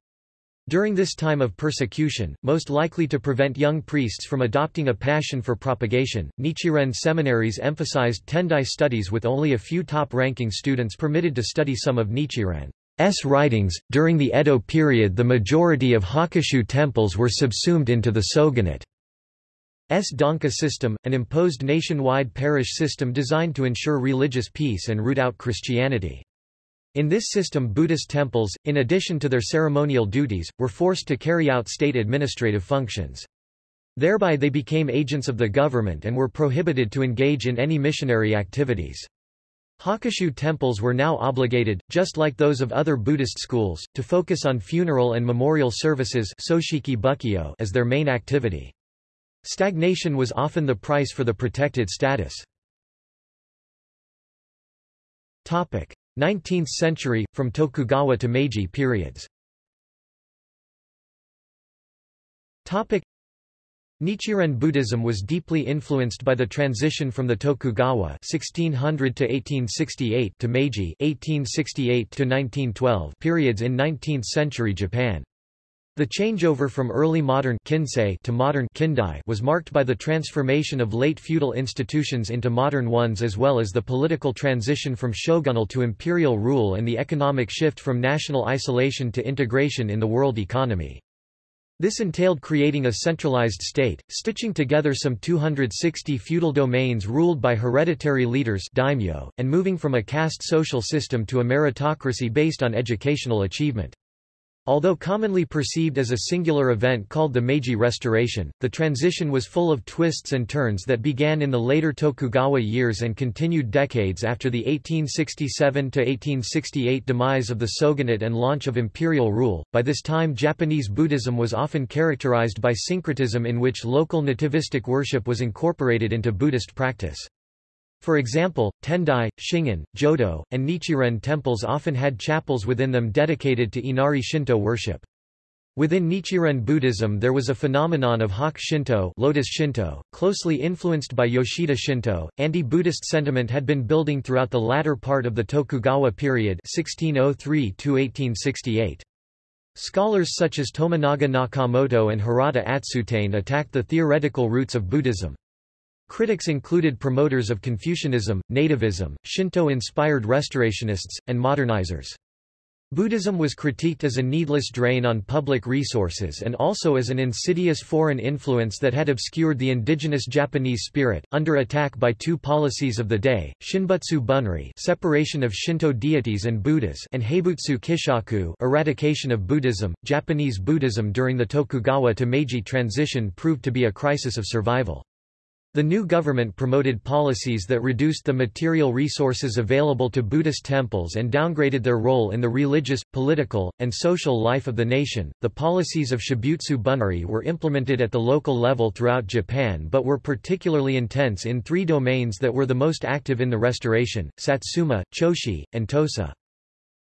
During this time of persecution, most likely to prevent young priests from adopting a passion for propagation, Nichiren seminaries emphasized Tendai studies with only a few top-ranking students permitted to study some of Nichiren. S writings. During the Edo period, the majority of Hokkeshu temples were subsumed into the shogunate. S Danka system, an imposed nationwide parish system designed to ensure religious peace and root out Christianity. In this system Buddhist temples, in addition to their ceremonial duties, were forced to carry out state administrative functions. Thereby they became agents of the government and were prohibited to engage in any missionary activities. Hokkeshu temples were now obligated, just like those of other Buddhist schools, to focus on funeral and memorial services as their main activity. Stagnation was often the price for the protected status. 19th century, from Tokugawa to Meiji periods Nichiren Buddhism was deeply influenced by the transition from the Tokugawa 1600 to 1868 to Meiji 1868 to 1912 periods in 19th-century Japan. The changeover from early modern Kinsei to modern Kindai was marked by the transformation of late feudal institutions into modern ones as well as the political transition from shogunal to imperial rule and the economic shift from national isolation to integration in the world economy. This entailed creating a centralized state, stitching together some 260 feudal domains ruled by hereditary leaders daimyo, and moving from a caste social system to a meritocracy based on educational achievement. Although commonly perceived as a singular event called the Meiji Restoration, the transition was full of twists and turns that began in the later Tokugawa years and continued decades after the 1867–1868 demise of the shogunate and launch of imperial rule. By this time Japanese Buddhism was often characterized by syncretism in which local nativistic worship was incorporated into Buddhist practice. For example, Tendai, Shingon, Jodo, and Nichiren temples often had chapels within them dedicated to Inari Shinto worship. Within Nichiren Buddhism there was a phenomenon of Hokke Shinto, Lotus Shinto closely influenced by Yoshida Shinto. Anti-Buddhist sentiment had been building throughout the latter part of the Tokugawa period 1603 1868. Scholars such as Tominaga Nakamoto and Hirata Atsutane attacked the theoretical roots of Buddhism. Critics included promoters of Confucianism, nativism, Shinto-inspired restorationists, and modernizers. Buddhism was critiqued as a needless drain on public resources and also as an insidious foreign influence that had obscured the indigenous Japanese spirit. Under attack by two policies of the day, Shinbutsu Bunri, separation of Shinto deities and Buddhas, and Haibutsu Kishaku, eradication of Buddhism. Japanese Buddhism during the Tokugawa to Meiji transition proved to be a crisis of survival. The new government promoted policies that reduced the material resources available to Buddhist temples and downgraded their role in the religious, political, and social life of the nation. The policies of Shinbutsu Bunri were implemented at the local level throughout Japan but were particularly intense in three domains that were the most active in the restoration Satsuma, Choshu, and Tosa.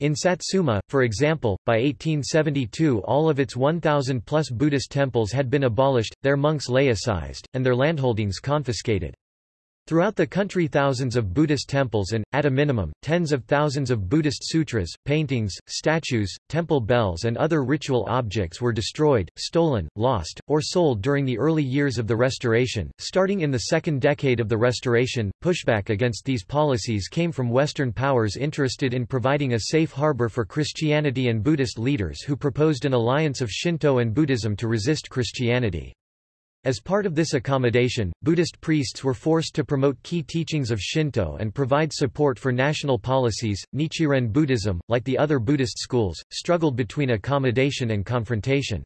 In Satsuma, for example, by 1872 all of its 1,000-plus Buddhist temples had been abolished, their monks laicized, and their landholdings confiscated. Throughout the country thousands of Buddhist temples and, at a minimum, tens of thousands of Buddhist sutras, paintings, statues, temple bells and other ritual objects were destroyed, stolen, lost, or sold during the early years of the Restoration. Starting in the second decade of the Restoration, pushback against these policies came from Western powers interested in providing a safe harbor for Christianity and Buddhist leaders who proposed an alliance of Shinto and Buddhism to resist Christianity. As part of this accommodation, Buddhist priests were forced to promote key teachings of Shinto and provide support for national policies. Nichiren Buddhism, like the other Buddhist schools, struggled between accommodation and confrontation.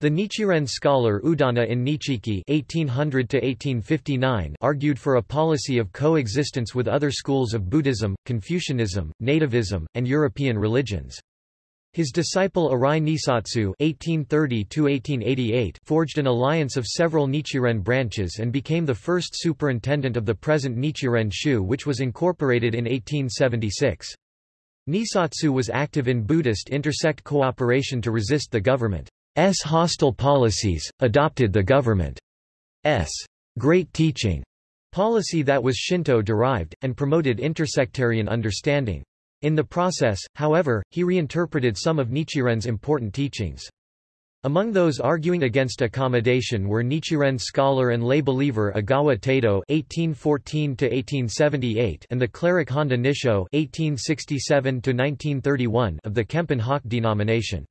The Nichiren scholar Udana in Nichiki (1800–1859) argued for a policy of coexistence with other schools of Buddhism, Confucianism, nativism, and European religions. His disciple Arai Nissatsu (1830–1888) forged an alliance of several Nichiren branches and became the first superintendent of the present Nichiren Shu, which was incorporated in 1876. Nissatsu was active in Buddhist intersect cooperation to resist the government's hostile policies, adopted the government's great teaching policy that was Shinto-derived, and promoted intersectarian understanding. In the process, however, he reinterpreted some of Nichiren's important teachings. Among those arguing against accommodation were Nichiren scholar and lay believer Ogawa Taido (1814–1878) and the cleric Honda Nisho (1867–1931) of the Kempon Hokke denomination.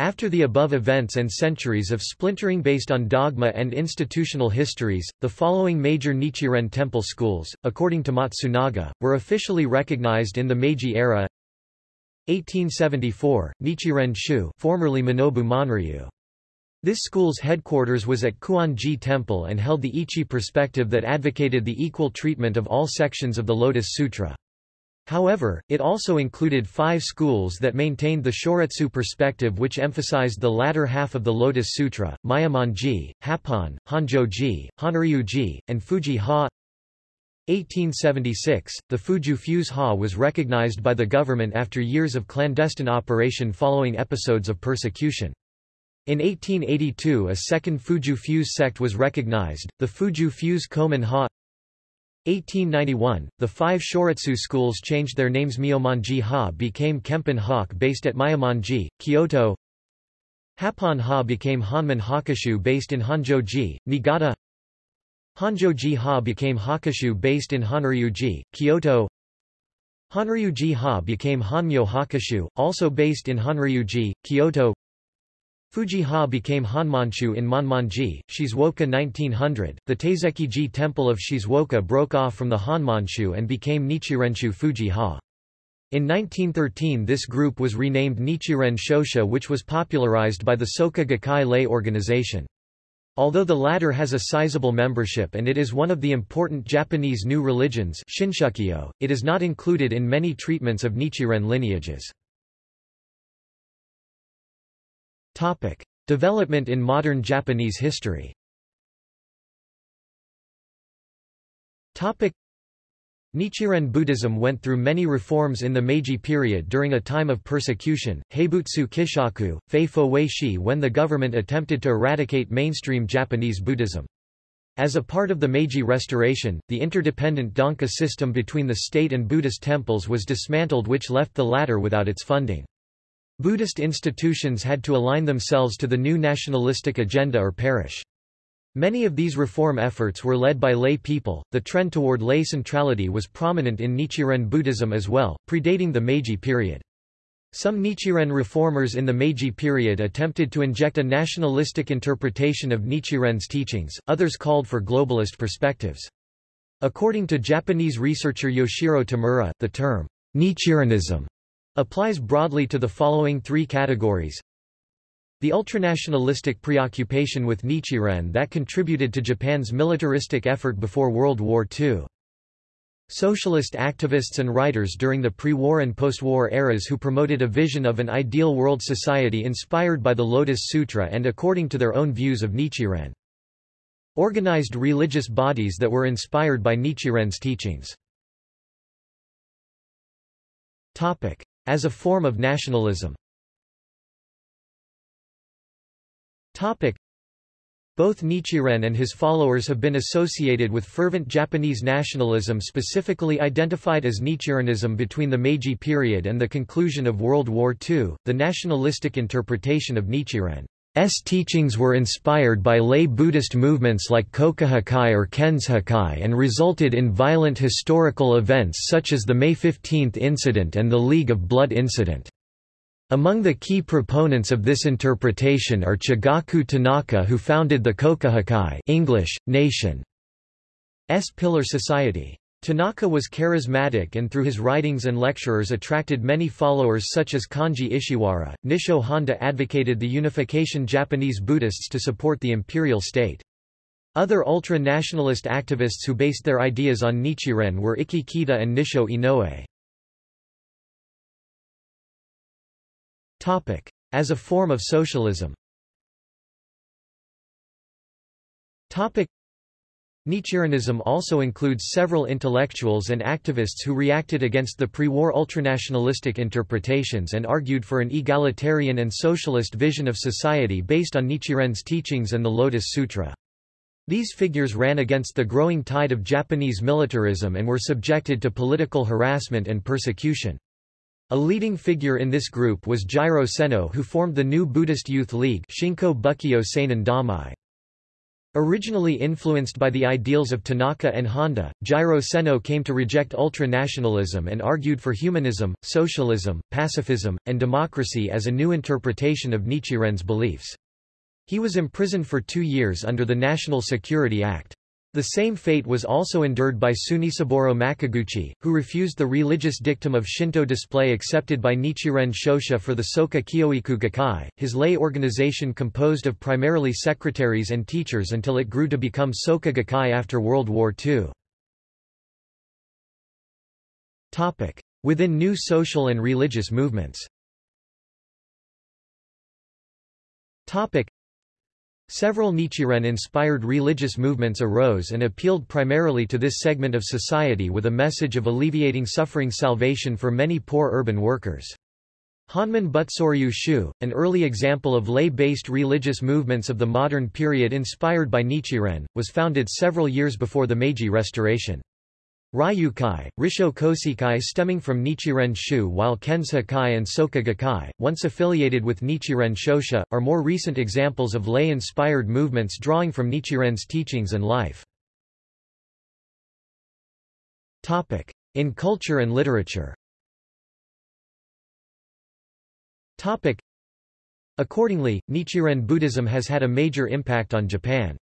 After the above events and centuries of splintering based on dogma and institutional histories, the following major Nichiren temple schools, according to Matsunaga, were officially recognized in the Meiji era 1874, Nichiren Shu formerly Minobu Monryu. This school's headquarters was at Kuon-ji Temple and held the Itchi perspective that advocated the equal treatment of all sections of the Lotus Sutra. However, it also included five schools that maintained the Shoretsu perspective which emphasized the latter half of the Lotus Sutra, Myomonji, Happon, Honjoji, Honryuji, and Fuji-ha 1876, the Fuju Fuse Ha was recognized by the government after years of clandestine operation following episodes of persecution. In 1882 a second Fuju Fuse sect was recognized, the Fuju Fuse Komon Ha 1891, the five Shoretsu schools changed their names. Myomonji Ha became Kempon Hokke based at Myomonji, Kyoto. Happon Ha became Honmon Hokkeshu based in Honjoji, Niigata. Honjoji Ha became Hokkeshu based in Honryuji, Kyoto. Honryuji Ha became Honmyo Hokkeshu, also based in Honryuji, Kyoto Fuji-ha became Honmonshu in Manmanji, Shizuoka 1900. The Taiseki-ji temple of Shizuoka broke off from the Honmonshu and became Nichirenshu Fuji-ha. In 1913 this group was renamed Nichiren Shoshu which was popularized by the Soka Gakkai lay organization. Although the latter has a sizable membership and it is one of the important Japanese new religions it is not included in many treatments of Nichiren lineages. Development in modern Japanese history Topic. Nichiren Buddhism went through many reforms in the Meiji period during a time of persecution, Haibutsu Kishaku, Fei Fo Weishi when the government attempted to eradicate mainstream Japanese Buddhism. As a part of the Meiji Restoration, the interdependent Danka system between the state and Buddhist temples was dismantled which left the latter without its funding. Buddhist institutions had to align themselves to the new nationalistic agenda or perish. Many of these reform efforts were led by lay people. The trend toward lay centrality was prominent in Nichiren Buddhism as well, predating the Meiji period. Some Nichiren reformers in the Meiji period attempted to inject a nationalistic interpretation of Nichiren's teachings, others called for globalist perspectives. According to Japanese researcher Yoshiro Tamura, the term Nichirenism applies broadly to the following three categories the ultranationalistic preoccupation with Nichiren that contributed to Japan's militaristic effort before World War II. Socialist activists and writers during the pre-war and post-war eras who promoted a vision of an ideal world society inspired by the Lotus Sutra and according to their own views of Nichiren. Organized religious bodies that were inspired by Nichiren's teachings. As a form of nationalism Both Nichiren and his followers have been associated with fervent Japanese nationalism specifically identified as Nichirenism between the Meiji period and the conclusion of World War II. The nationalistic interpretation of Nichiren's teachings were inspired by lay Buddhist movements like Kokuchukai or Kenshokai and resulted in violent historical events such as the May 15 incident and the League of Blood incident. Among the key proponents of this interpretation are Chigaku Tanaka who founded the Kokuchukai English, Nation. S. Pillar Society. Tanaka was charismatic and through his writings and lecturers attracted many followers such as Kanji Ishiwara. Nisho Honda advocated the unification Japanese Buddhists to support the imperial state. Other ultra-nationalist activists who based their ideas on Nichiren were Ikki Kita and Nisho Inoue. Topic. As a form of socialism Nichirenism also includes several intellectuals and activists who reacted against the pre-war ultranationalistic interpretations and argued for an egalitarian and socialist vision of society based on Nichiren's teachings and the Lotus Sutra. These figures ran against the growing tide of Japanese militarism and were subjected to political harassment and persecution. A leading figure in this group was Jiro Seno who formed the new Buddhist Youth League Shinko Bukkyo Seinen Domei. Originally influenced by the ideals of Tanaka and Honda, Jiro Seno came to reject ultranationalism and argued for humanism, socialism, pacifism, and democracy as a new interpretation of Nichiren's beliefs. He was imprisoned for two years under the National Security Act. The same fate was also endured by Tsunesaburo Makiguchi, who refused the religious dictum of Shinto display accepted by Nichiren Shoshu for the Soka Kyoiku Gakkai, his lay organization composed of primarily secretaries and teachers until it grew to become Soka Gakkai after World War II. Within new social and religious movements Several Nichiren-inspired religious movements arose and appealed primarily to this segment of society with a message of alleviating suffering salvation for many poor urban workers. Honmon Butsuryu Shu, an early example of lay-based religious movements of the modern period inspired by Nichiren, was founded several years before the Meiji Restoration. Reiyukai, Risho Kosei Kai stemming from Nichiren Shu while Kensho Kai and Soka Gakkai, once affiliated with Nichiren Shoshu, are more recent examples of lay-inspired movements drawing from Nichiren's teachings and life. In culture and literature Accordingly, Nichiren Buddhism has had a major impact on Japan's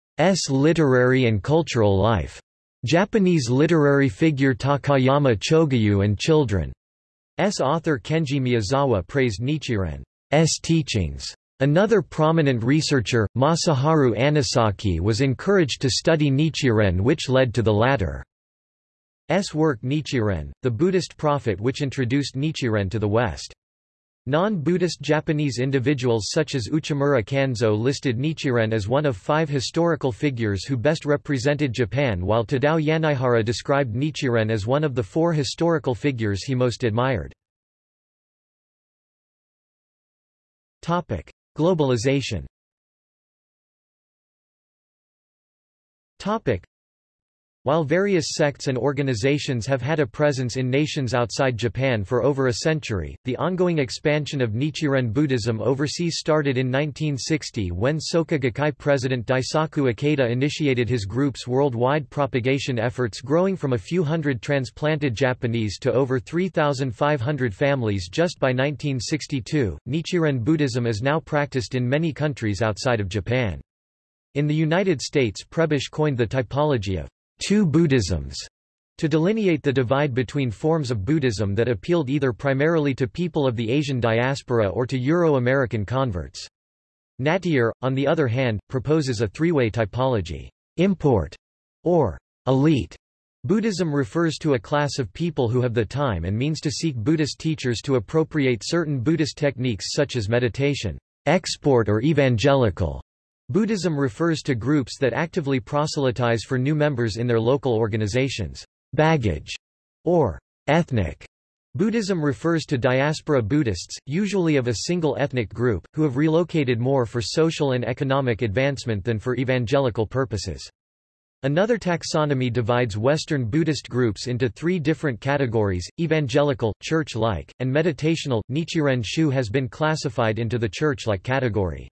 literary and cultural life. Japanese literary figure Takayama Chogyu and children's author Kenji Miyazawa praised Nichiren's teachings. Another prominent researcher, Masaharu Anesaki was encouraged to study Nichiren which led to the latter's work Nichiren, the Buddhist prophet which introduced Nichiren to the West. Non-Buddhist Japanese individuals such as Uchimura Kanzo listed Nichiren as one of five historical figures who best represented Japan while Tadao Yanaihara described Nichiren as one of the four historical figures he most admired. Globalization while various sects and organizations have had a presence in nations outside Japan for over a century, the ongoing expansion of Nichiren Buddhism overseas started in 1960 when Soka Gakkai president Daisaku Ikeda initiated his group's worldwide propagation efforts growing from a few hundred transplanted Japanese to over 3,500 families just by 1962. Nichiren Buddhism is now practiced in many countries outside of Japan. In the United States Prebisch coined the typology of two Buddhisms to delineate the divide between forms of Buddhism that appealed either primarily to people of the Asian diaspora or to Euro-American converts. Nattier, on the other hand, proposes a three-way typology. Import, or elite. Buddhism refers to a class of people who have the time and means to seek Buddhist teachers to appropriate certain Buddhist techniques such as meditation. Export or evangelical. Buddhism refers to groups that actively proselytize for new members in their local organizations. Baggage, or ethnic Buddhism refers to diaspora Buddhists, usually of a single ethnic group, who have relocated more for social and economic advancement than for evangelical purposes. Another taxonomy divides Western Buddhist groups into three different categories, evangelical, church-like, and meditational. Nichiren Shu has been classified into the church-like category.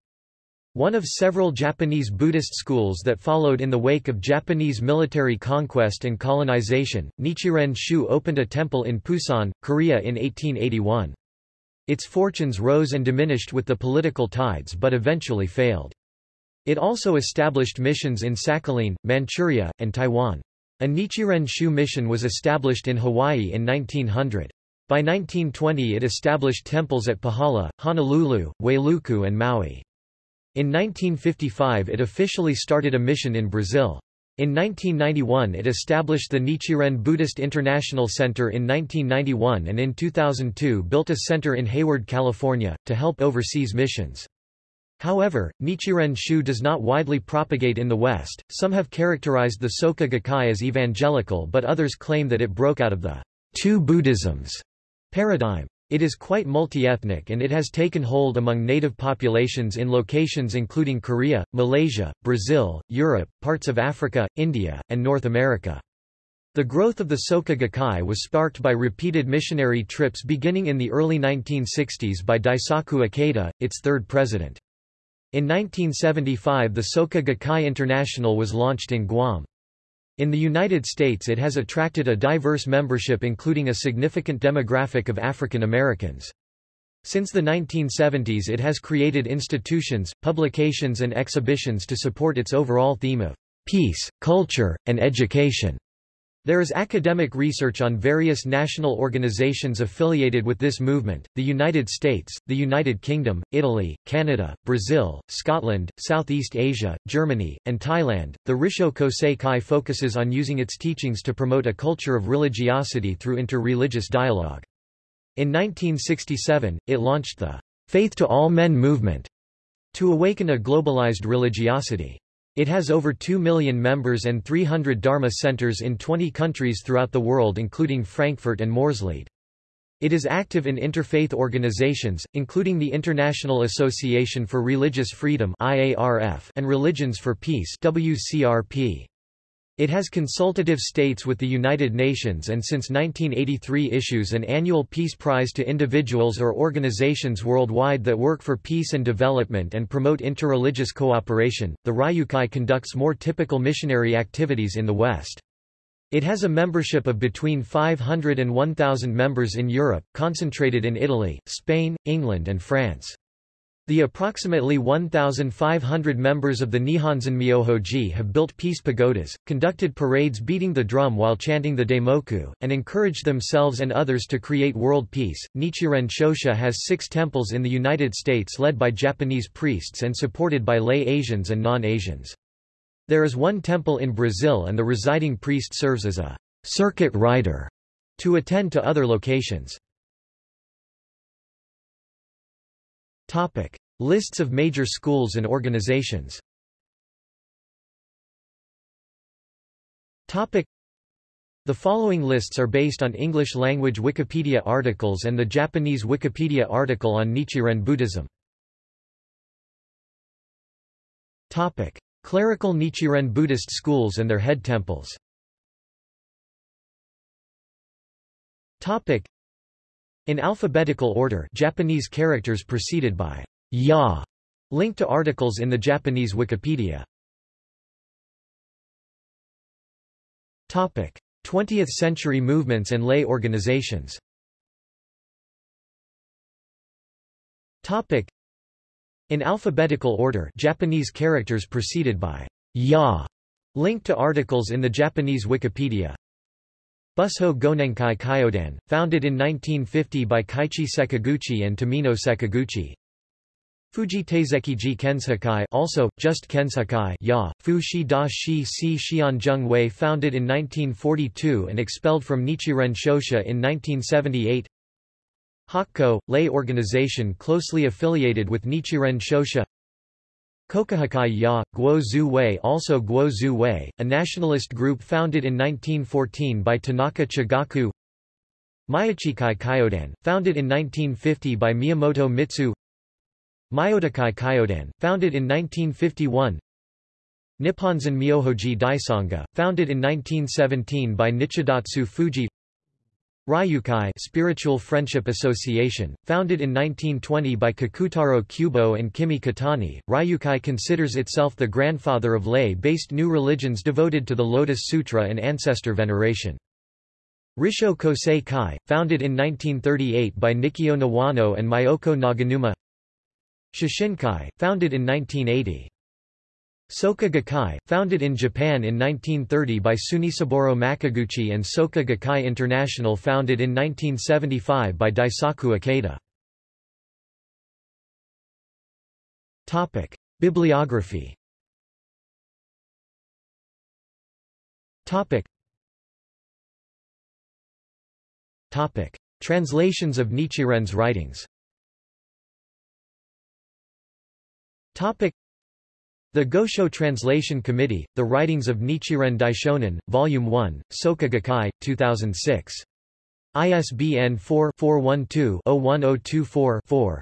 One of several Japanese Buddhist schools that followed in the wake of Japanese military conquest and colonization, Nichiren Shu opened a temple in Pusan, Korea in 1881. Its fortunes rose and diminished with the political tides but eventually failed. It also established missions in Sakhalin, Manchuria, and Taiwan. A Nichiren Shu mission was established in Hawaii in 1900. By 1920 it established temples at Pahala, Honolulu, Wailuku and Maui. In 1955 it officially started a mission in Brazil. In 1991 it established the Nichiren Buddhist International Center in 1991 and in 2002 built a center in Hayward, California, to help overseas missions. However, Nichiren Shu does not widely propagate in the West, some have characterized the Soka Gakkai as evangelical but others claim that it broke out of the two Buddhisms paradigm. It is quite multi-ethnic and it has taken hold among native populations in locations including Korea, Malaysia, Brazil, Europe, parts of Africa, India, and North America. The growth of the Soka Gakkai was sparked by repeated missionary trips beginning in the early 1960s by Daisaku Ikeda, its third president. In 1975 the Soka Gakkai International was launched in Guam. In the United States it has attracted a diverse membership including a significant demographic of African Americans. Since the 1970s it has created institutions, publications and exhibitions to support its overall theme of peace, culture, and education. There is academic research on various national organizations affiliated with this movement, the United States, the United Kingdom, Italy, Canada, Brazil, Scotland, Southeast Asia, Germany, and Thailand. The Risho Kosei Kai focuses on using its teachings to promote a culture of religiosity through inter-religious dialogue. In 1967, it launched the Faith to All Men movement to awaken a globalized religiosity. It has over 2 million members and 300 Dharma centers in 20 countries throughout the world including Frankfurt and Moorslede. It is active in interfaith organizations, including the International Association for Religious Freedom and Religions for Peace WCRP. It has consultative states with the United Nations and since 1983 issues an annual Peace Prize to individuals or organizations worldwide that work for peace and development and promote interreligious cooperation. The Reiyukai conducts more typical missionary activities in the West. It has a membership of between 500 and 1,000 members in Europe, concentrated in Italy, Spain, England and France. The approximately 1,500 members of the Nipponzan Myohoji have built peace pagodas, conducted parades beating the drum while chanting the Daimoku, and encouraged themselves and others to create world peace. Nichiren Shoshu has six temples in the United States led by Japanese priests and supported by lay Asians and non-Asians. There is one temple in Brazil and the residing priest serves as a circuit rider to attend to other locations. Topic: Lists of major schools and organizations. Topic: The following lists are based on English-language Wikipedia articles and the Japanese Wikipedia article on Nichiren Buddhism. Topic: Clerical Nichiren Buddhist schools and their head temples. Topic: in alphabetical order Japanese characters preceded by ya, linked to articles in the Japanese Wikipedia. 20th century movements and lay organizations In alphabetical order Japanese characters preceded by ya, linked to articles in the Japanese Wikipedia Busho Gonenkai Kyodan, founded in 1950 by Kaichi Sekiguchi and Tomino Sekiguchi. Fuji Taiseki Kenshokai also, just Kenshokai ya, Fu Shi Da Shi Si Xianzheng Wei founded in 1942 and expelled from Nichiren Shoshu in 1978 Hakko, lay organization closely affiliated with Nichiren Shoshu Kokuchukai Ya, Guo Zhu Wei also Guo Zhu Wei, a nationalist group founded in 1914 by Tanaka Chigaku. Myochikai Kyodan, founded in 1950 by Miyamoto Mitsu. Myotokai Kyodan, founded in 1951 Nipponzan Myohoji Daisanga, founded in 1917 by Nichidatsu Fuji Reiyukai Spiritual Friendship Association, founded in 1920 by Kakutaro Kubo and Kimi Kotani, Reiyukai considers itself the grandfather of lay-based new religions devoted to the Lotus Sutra and ancestor veneration. Risho Kosei Kai, founded in 1938 by Nikkyo Niwano and Myoko Naganuma Shoshinkai, founded in 1980. Soka Gakkai, founded in Japan in 1930 by Tsunesaburo Makiguchi and Soka Gakkai International founded in 1975 by Daisaku Ikeda. Topic: Bibliography. Topic. Topic: Translations of Nichiren's writings. Topic: the Gosho Translation Committee, The Writings of Nichiren Daishonin, Volume 1, Soka Gakkai, 2006. ISBN 4-412-01024-4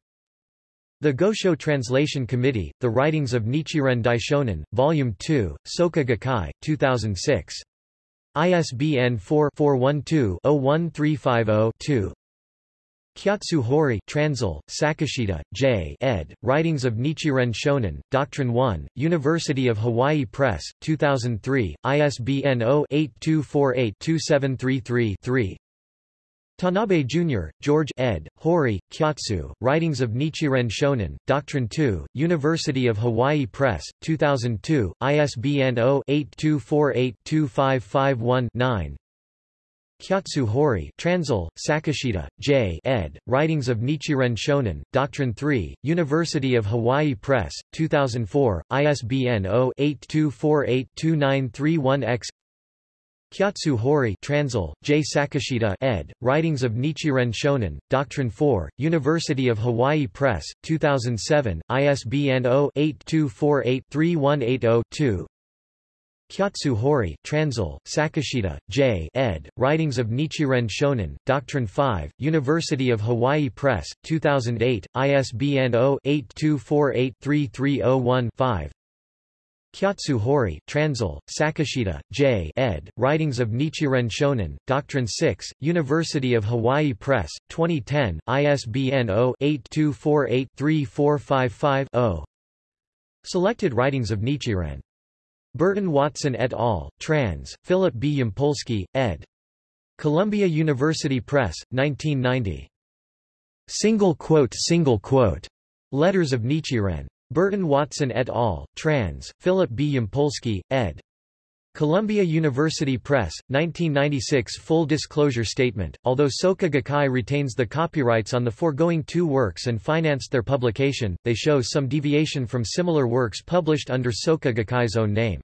The Gosho Translation Committee, The Writings of Nichiren Daishonin, Volume 2, Soka Gakkai, 2006. ISBN 4-412-01350-2 Kyotsu Hori Transil, Sakashita, J. ed., Writings of Nichiren Shonin, Doctrine 1, University of Hawaii Press, 2003, ISBN 0-8248-2733-3 Tanabe Jr., George ed., Hori, Kyotsu, Writings of Nichiren Shonin, Doctrine 2, University of Hawaii Press, 2002, ISBN 0-8248-2551-9 Kyotsu Hori Transil, Sakashita, J. ed., Writings of Nichiren Shonin, Doctrine 3, University of Hawaii Press, 2004, ISBN 0-8248-2931-X Kyotsu Hori J. Sakashita ed., Writings of Nichiren Shonin, Doctrine 4, University of Hawaii Press, 2007, ISBN 0-8248-3180-2 Kyotsu Hori Transil, Sakashita, J. ed., Writings of Nichiren Shonin, Doctrine 5, University of Hawaii Press, 2008, ISBN 0-8248-3301-5 Kyotsu Hori Transil, Sakashita, J. ed., Writings of Nichiren Shonin, Doctrine 6, University of Hawaii Press, 2010, ISBN 0-8248-3455-0 Selected Writings of Nichiren Burton Watson et al., trans, Philip B. Yampolsky, ed. Columbia University Press, 1990. Single quote single quote. Letters of Nichiren. Burton Watson et al., trans, Philip B. Yampolsky, ed. Columbia University Press, 1996 Full disclosure statement, although Soka Gakkai retains the copyrights on the foregoing two works and financed their publication, they show some deviation from similar works published under Soka Gakkai's own name.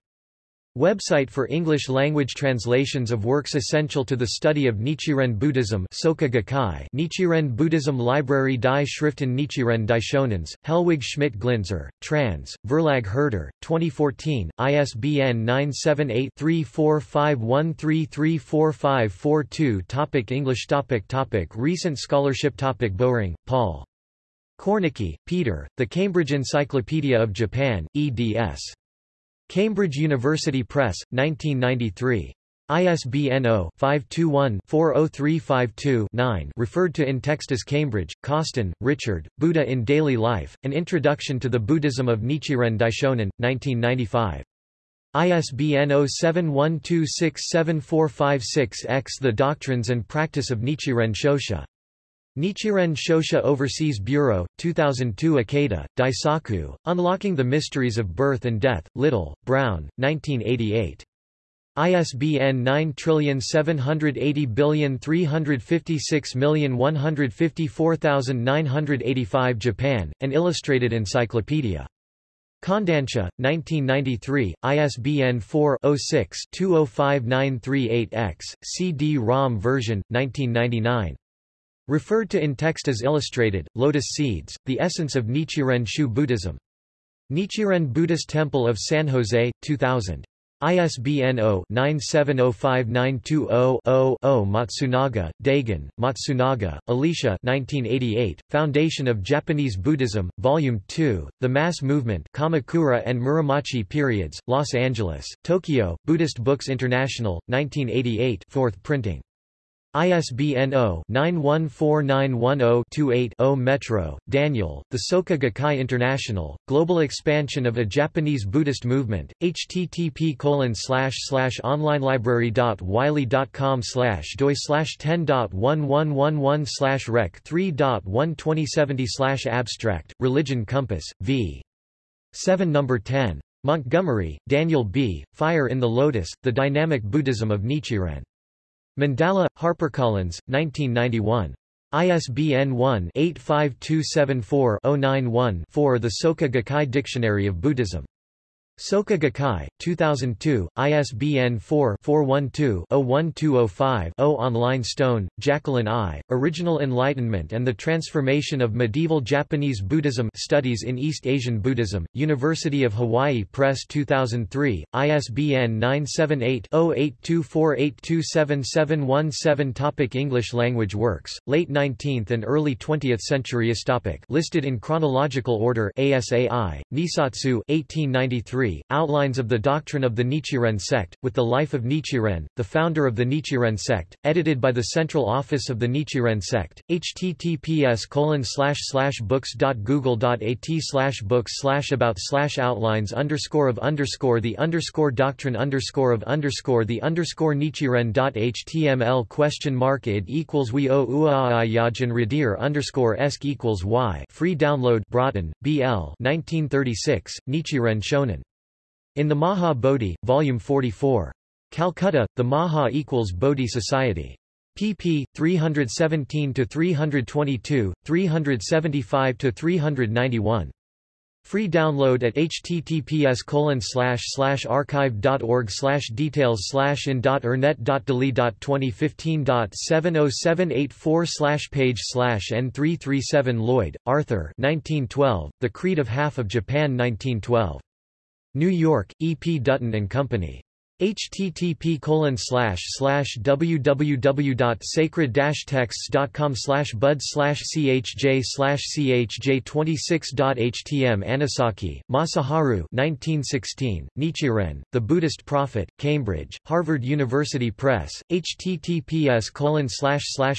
Website for English-language translations of works essential to the study of Nichiren Buddhism Soka Gakkai Nichiren Buddhism Library Die Schriften Nichiren Daishonens, Helwig Schmidt Glintzer, trans, Verlag Herder, 2014, ISBN 978-3451334542 Topic English topic topic Recent scholarship topic Bowring, Paul. Kornicki, Peter, The Cambridge Encyclopedia of Japan, eds. Cambridge University Press, 1993. ISBN 0-521-40352-9 referred to in text as Cambridge, Causton, Richard, Buddha in Daily Life, An Introduction to the Buddhism of Nichiren Daishonin, 1995. ISBN 0712674456-X The Doctrines and Practice of Nichiren Shoshu. Nichiren Shoshu Overseas Bureau, 2002 Ikeda, Daisaku, Unlocking the Mysteries of Birth and Death, Little, Brown, 1988. ISBN 9780356154985 Japan, An Illustrated Encyclopedia. Kodansha, 1993, ISBN 4-06-205938-X, CD-ROM version, 1999. Referred to in text as illustrated, Lotus Seeds, The Essence of Nichiren Shu Buddhism. Nichiren Buddhist Temple of San Jose, 2000. ISBN 0-9705920-0-0 Matsunaga, Daigan, Matsunaga, Alicia 1988, Foundation of Japanese Buddhism, Volume 2, The Mass Movement Kamakura and Muromachi Periods, Los Angeles, Tokyo, Buddhist Books International, 1988 4th printing. ISBN 0-914910-28-0 Metro, Daniel, The Soka Gakkai International, Global Expansion of a Japanese Buddhist Movement, http onlinelibrary.wiley.com doi 10.1111 rec 3.12070 abstract, Religion Compass, v. 7 No. 10. Montgomery, Daniel B., Fire in the Lotus, The Dynamic Buddhism of Nichiren. Mandala, HarperCollins, 1991. ISBN 1-85274-091-4 The Soka Gakkai Dictionary of Buddhism. Soka Gakkai, 2002, ISBN 4-412-01205-0 Online Stone, Jacqueline I., Original Enlightenment and the Transformation of Medieval Japanese Buddhism Studies in East Asian Buddhism, University of Hawaii Press 2003, ISBN 978-0824827717 Topic English language works, late 19th and early 20th century Topic Listed in chronological order ASAI, Nissatsu 1893 Outlines of the Doctrine of the Nichiren Sect, with the life of Nichiren, the founder of the Nichiren Sect, edited by the Central Office of the Nichiren Sect, https books.google.at books about outlines underscore of underscore the underscore doctrine underscore of underscore the underscore question mark id equals we o uaayajan radir underscore esk equals y free download Broughton, B.L. 1936, Nichiren Shonin. In the Maha Bodhi, Volume 44. Calcutta, The Maha equals Bodhi Society. pp. 317-322, 375-391. Free download at https archive.org details in.ernet.deli.2015.70784 page n337 Lloyd, Arthur 1912, The Creed of Half of Japan 1912. New York, E. P. Dutton and Company http www.sacred-texts.com bud chj chj26.htm Anesaki, Masaharu 1916, Nichiren, The Buddhist Prophet, Cambridge, Harvard University Press, https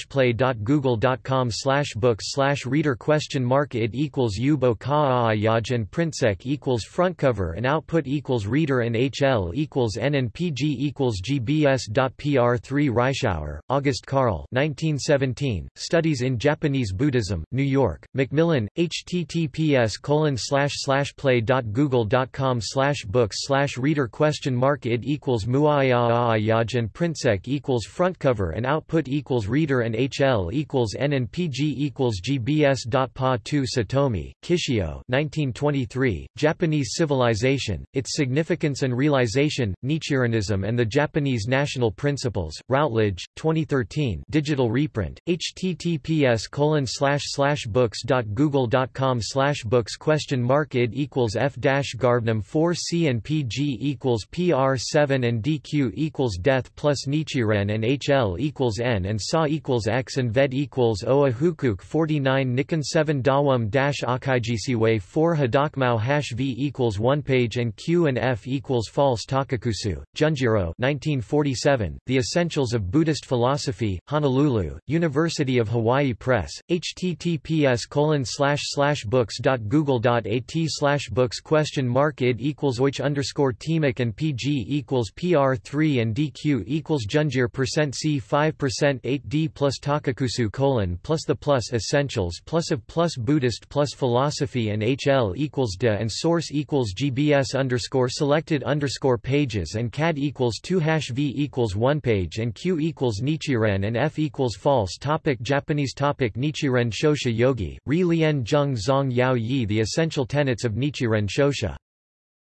play.google.com books reader question mark id equals yubo kaayaj and prinsek equals front cover and output equals reader and hl equals n and PG equals GBS.PR3 Reischauer, August Karl 1917, Studies in Japanese Buddhism, New York, Macmillan, https colon slash slash play.google.com slash books slash reader question mark id equals muayayaj and printsec equals front cover and output equals reader and hl equals n and pg equals gbs.pa 2 Satomi, Kishio 1923, Japanese Civilization, Its Significance and Realization, Nichirenism and the Japanese National Principles, Routledge, 2013 digital reprint, https colon slash slash books.google.com slash books question mark id equals f dash garvnum 4 c and pg equals pr 7 and dq equals death plus nichiren and hl equals n and sa equals x and ved equals oa hukuk 49 nikon 7 dawam dash akaijisiwe 4 hadokmao hash v equals 1 page and q and f equals false takakusu, Junjiro 1947, The Essentials of Buddhist Philosophy, Honolulu, University of Hawaii Press, https colon slash slash books.google.at slash books question mark id equals oich underscore temic and pg equals pr3 and dq equals junjir percent c 5 percent 8d plus takakusu colon plus the plus essentials plus of plus Buddhist plus philosophy and hl equals de and source equals gbs underscore selected underscore pages and cad equals 2 hash v equals 1 page and q equals Nichiren and f equals false topic Japanese topic Nichiren Shoshu Yogi, Ri Lien Zheng Zong Yao Yi The Essential Tenets of Nichiren Shoshu.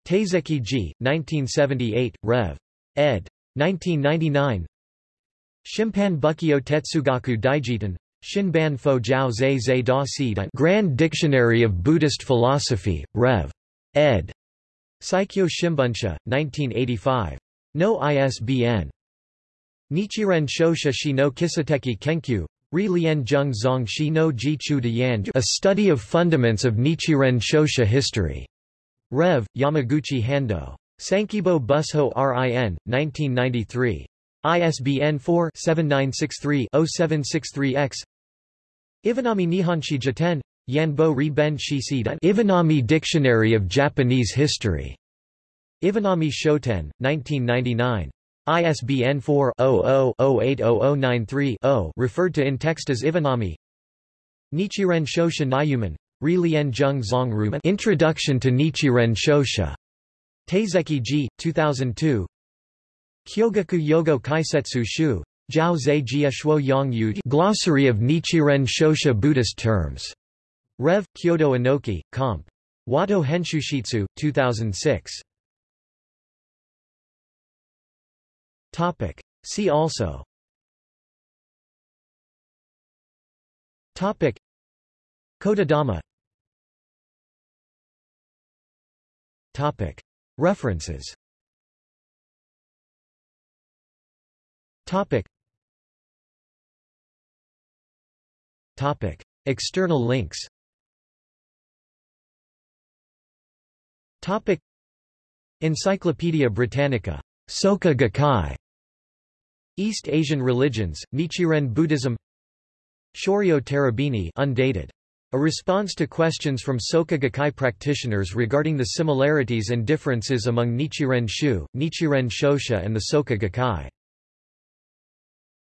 Taiseki Ji, 1978, Rev. ed. 1999 Shimpan Bukkyo Tetsugaku Daijiten, Shinban Fo Jiao Zhe Zhe Da Si Grand Dictionary of Buddhist Philosophy, Rev. ed. Seikyo Shimbunsha, 1985. No ISBN. Nichiren Shoshu Shi no Kisateki Kenkyu, Ri Lien Zheng Zong Shi no Ji Chu A Study of Fundaments of Nichiren Shoshu History. Rev. Yamaguchi Hando. Sankibo Busho RIN, 1993. ISBN 4-7963-0763-X Ivanami Nihonshi Jiten, Yanbo Ri Ben Shi Ivanami Dictionary of Japanese History. Ivanami Shoten, 1999. ISBN 4-00-080093-0 referred to in text as Ivanami Nichiren Shoshu Nayuman, Ri Lien Zheng Zong Rumen Introduction to Nichiren Shoshu. Taiseki Ji, 2002 Kyogaku Yogo Kaisetsu Shu, Jiao Zhe Shuo Yang Yu Glossary of Nichiren Shoshu Buddhist Terms. Rev. Kyoto Inoki, Comp. Wato Henshushitsu, 2006. Topic. See also Topic. Kodadama Topic. References Topic. Topic. External links Topic. Encyclopædia Britannica. Soka Gakkai. East Asian religions, Nichiren Buddhism Shoryo Terabini undated. A response to questions from Soka Gakkai practitioners regarding the similarities and differences among Nichiren Shu, Nichiren Shoshu and the Soka Gakkai.